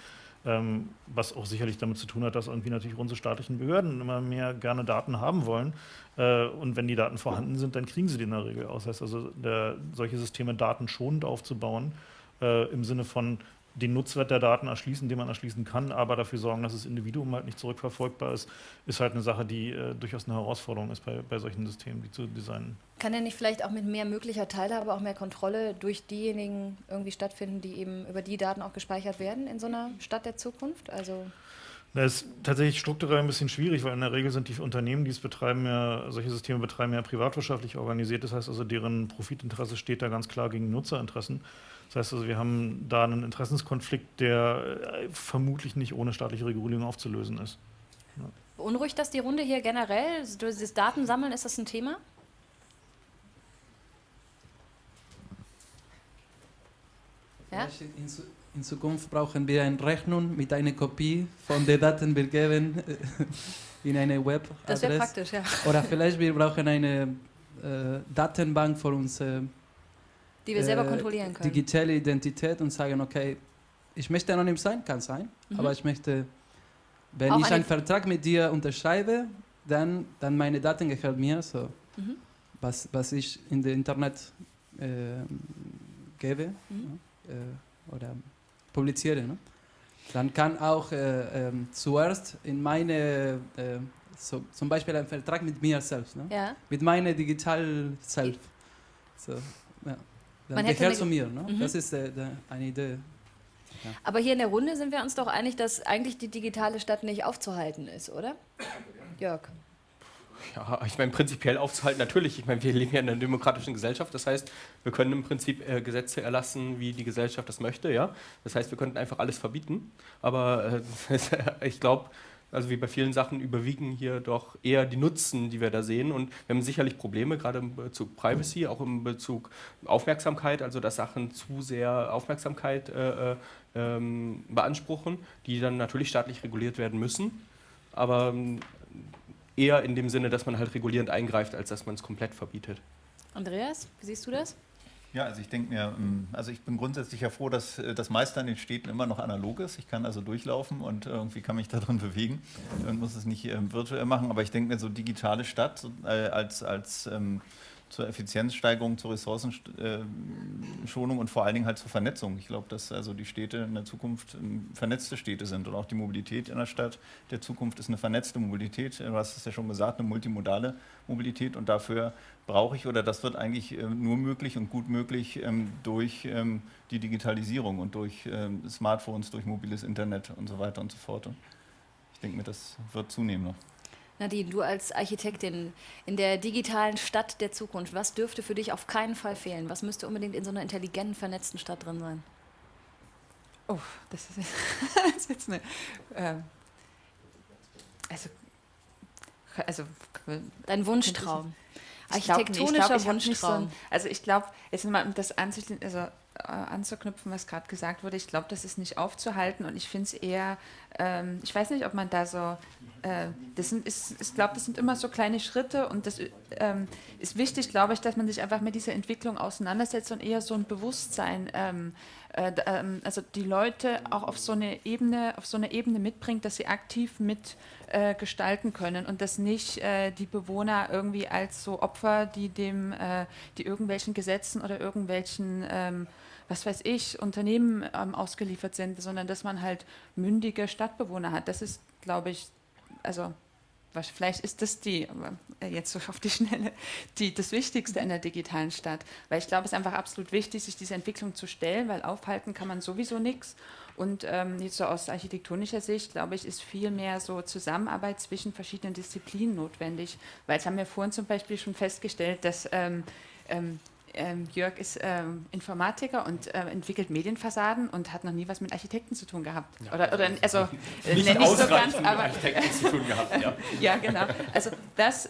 Ähm, was auch sicherlich damit zu tun hat, dass irgendwie natürlich unsere staatlichen Behörden immer mehr gerne Daten haben wollen. Äh, und wenn die Daten vorhanden sind, dann kriegen sie die in der Regel aus. Das heißt also, der, solche Systeme datenschonend aufzubauen, äh, im Sinne von den Nutzwert der Daten erschließen, den man erschließen kann, aber dafür sorgen, dass das Individuum halt nicht zurückverfolgbar ist, ist halt eine Sache, die äh, durchaus eine Herausforderung ist bei, bei solchen Systemen, die zu designen. Kann ja nicht vielleicht auch mit mehr möglicher Teilhabe auch mehr Kontrolle durch diejenigen irgendwie stattfinden, die eben über die Daten auch gespeichert werden in so einer Stadt der Zukunft? Also Das ist tatsächlich strukturell ein bisschen schwierig, weil in der Regel sind die Unternehmen, die es betreiben, ja, solche Systeme betreiben, ja privatwirtschaftlich organisiert. Das heißt also, deren Profitinteresse steht da ganz klar gegen Nutzerinteressen. Das heißt also, wir haben da einen Interessenskonflikt, der äh, vermutlich nicht ohne staatliche Regulierung aufzulösen ist. Ja. beunruhigt das die Runde hier generell? Dieses Datensammeln, ist das ein Thema? Ja? In, Zu- in Zukunft brauchen wir eine Rechnung mit einer Kopie von den Daten wir geben äh, in eine Webadresse. Das wäre praktisch, ja. Oder vielleicht wir brauchen eine äh, Datenbank für unsere Die wir selber äh, kontrollieren können. digitale Identität und sagen, okay, ich möchte anonym sein, kann sein, Mhm. aber ich möchte, wenn Auch ich eine- einen Vertrag mit dir unterschreibe, dann, dann meine Daten gehören mir, so Mhm. was, was ich in der Internet äh, gebe Mhm. ne, äh, oder publiziere. Ne? Dann kann auch äh, ähm, zuerst in meine, äh, so, zum Beispiel ein Vertrag mit mir selbst, ne? Ja. mit meiner digital Self. So, ja. Dann eine- zu mir. Ne? Mhm. Das ist äh, der, eine Idee. Aber hier in der Runde sind wir uns doch einig, dass eigentlich die digitale Stadt nicht aufzuhalten ist, oder? Jörg. Ja, ich meine, prinzipiell aufzuhalten, natürlich. Ich meine, wir leben ja in einer demokratischen Gesellschaft. Das heißt, wir können im Prinzip äh, Gesetze erlassen, wie die Gesellschaft das möchte. Ja? Das heißt, wir könnten einfach alles verbieten. Aber äh, ich glaube, also wie bei vielen Sachen überwiegen hier doch eher die Nutzen, die wir da sehen. Und wir haben sicherlich Probleme, gerade im Bezug Privacy, auch im Bezug Aufmerksamkeit, also dass Sachen zu sehr Aufmerksamkeit äh, äh, ähm, beanspruchen, die dann natürlich staatlich reguliert werden müssen. Aber ähm, eher in dem Sinne, dass man halt regulierend eingreift, als dass man es komplett verbietet. Andreas, wie siehst du das? Ja, also ich denke mir, ähm, also ich bin grundsätzlich ja froh, dass äh, das meiste an den Städten immer noch analog ist. Ich kann also durchlaufen und irgendwie kann mich da drin bewegen und muss es nicht ähm, virtuell machen. Aber ich denke mir, so digitale Stadt äh, als, als ähm, zur Effizienzsteigerung, zur Ressourcenschonung und vor allen Dingen halt zur Vernetzung. Ich glaube, dass also die Städte in der Zukunft ähm, vernetzte Städte sind und auch die Mobilität in der Stadt der Zukunft ist eine vernetzte Mobilität. Du hast es ja schon gesagt, eine multimodale Mobilität und dafür brauche ich oder das wird eigentlich ähm, nur möglich und gut möglich ähm, durch ähm, die Digitalisierung und durch Smartphones, durch mobiles Internet und so weiter und so fort. Ich denke mir, das wird zunehmen noch. Nadine, du als Architektin in der digitalen Stadt der Zukunft, was dürfte für dich auf keinen Fall fehlen? Was müsste unbedingt in so einer intelligenten, vernetzten Stadt drin sein? Oh, das ist, das ist jetzt eine. ähm, also, also. Dein Wunschtraum. Architektonischer glaub, so Wunschtraum. ein- also ich glaube, jetzt mal um das anzuschließen, also äh, anzuknüpfen, was gerade gesagt wurde, ich glaube, das ist nicht aufzuhalten und ich finde es eher, ähm, ich weiß nicht, ob man da so, äh, das sind, ist, ich glaube, das sind immer so kleine Schritte und das ähm, ist wichtig, glaube ich, dass man sich einfach mit dieser Entwicklung auseinandersetzt und eher so ein Bewusstsein, ähm, äh, ähm, also die Leute auch auf so eine Ebene, auf so eine Ebene mitbringt, dass sie aktiv mit äh, können und dass nicht äh, die Bewohner irgendwie als so Opfer, die dem, äh, die irgendwelchen Gesetzen oder irgendwelchen, ähm, was weiß ich, Unternehmen ähm, ausgeliefert sind, sondern dass man halt mündige Stadtbewohner hat. Das ist, glaube ich, also was, vielleicht ist das die, äh, jetzt so auf die Schnelle, die, das Wichtigste in der digitalen Stadt. Weil ich glaube, es ist einfach absolut wichtig, sich dieser Entwicklung zu stellen, weil aufhalten kann man sowieso nichts. Und ähm, jetzt so aus architektonischer Sicht, glaube ich, ist viel mehr so Zusammenarbeit zwischen verschiedenen Disziplinen notwendig. Weil es haben wir vorhin zum Beispiel schon festgestellt, dass ähm, ähm, ähm, Jörg ist ähm, Informatiker und ähm, entwickelt Medienfassaden und hat noch nie was mit Architekten zu tun gehabt. oder, oder also äh, Nicht nenn ich so ganz, mit aber Architekten zu tun gehabt, ja. ja, genau. Also das,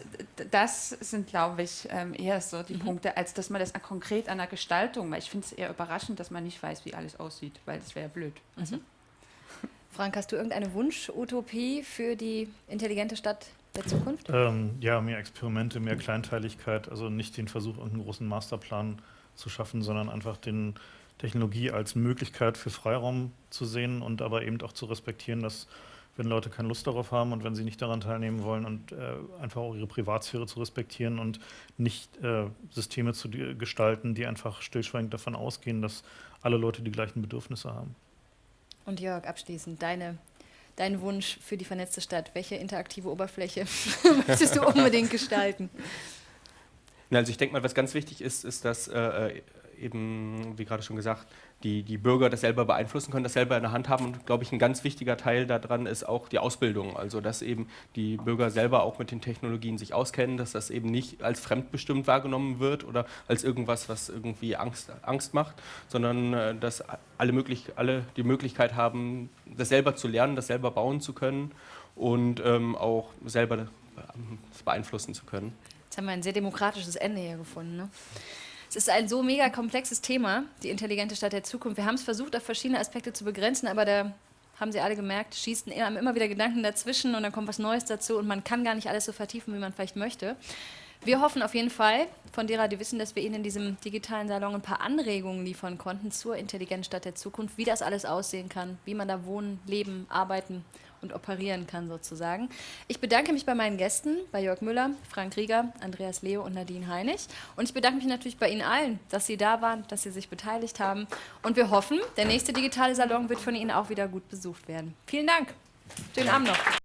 das sind, glaube ich, ähm, eher so die Punkte, als dass man das an- konkret an der Gestaltung, weil ich finde es eher überraschend, dass man nicht weiß, wie alles aussieht, weil das wäre ja blöd. Also, Frank, hast du irgendeine Wunsch-Utopie für die intelligente Stadt der Zukunft? Ähm, ja, mehr Experimente, mehr Kleinteiligkeit, also nicht den Versuch, irgendeinen großen Masterplan zu schaffen, sondern einfach den Technologie als Möglichkeit für Freiraum zu sehen und aber eben auch zu respektieren, dass wenn Leute keine Lust darauf haben und wenn sie nicht daran teilnehmen wollen und äh, einfach auch ihre Privatsphäre zu respektieren und nicht äh, Systeme zu gestalten, die einfach stillschweigend davon ausgehen, dass alle Leute die gleichen Bedürfnisse haben. Und Jörg, abschließend, deine, dein Wunsch für die vernetzte Stadt. Welche interaktive Oberfläche möchtest du unbedingt gestalten? Also ich denke mal, was ganz wichtig ist, ist, dass äh, eben, wie gerade schon gesagt, die, die Bürger das selber beeinflussen können, das selber in der Hand haben. Und glaube ich, ein ganz wichtiger Teil daran ist auch die Ausbildung. Also dass eben die Bürger selber auch mit den Technologien sich auskennen, dass das eben nicht als fremdbestimmt wahrgenommen wird oder als irgendwas, was irgendwie Angst, Angst macht, sondern äh, dass alle, möglich, alle die Möglichkeit haben, das selber zu lernen, das selber bauen zu können und ähm, auch selber ähm, beeinflussen zu können. Jetzt haben wir ein sehr demokratisches Ende hier gefunden. Ne? Es ist ein so mega komplexes Thema, die intelligente Stadt der Zukunft. Wir haben es versucht, auf verschiedene Aspekte zu begrenzen, aber da haben Sie alle gemerkt, schießen immer, wieder Gedanken dazwischen und dann kommt was Neues dazu und man kann gar nicht alles so vertiefen, wie man vielleicht möchte. Wir hoffen auf jeden Fall, von derer, die wissen, dass wir Ihnen in diesem digitalen Salon ein paar Anregungen liefern konnten zur intelligenten Stadt der Zukunft, wie das alles aussehen kann, wie man da wohnen, leben, arbeiten und operieren kann sozusagen. Ich bedanke mich bei meinen Gästen, bei Jörg Müller, Frank Rieger, Andreas Leo und Nadine Heinig. Und ich bedanke mich natürlich bei Ihnen allen, dass Sie da waren, dass Sie sich beteiligt haben. Und wir hoffen, der nächste digitale Salon wird von Ihnen auch wieder gut besucht werden. Vielen Dank. Schönen Abend noch.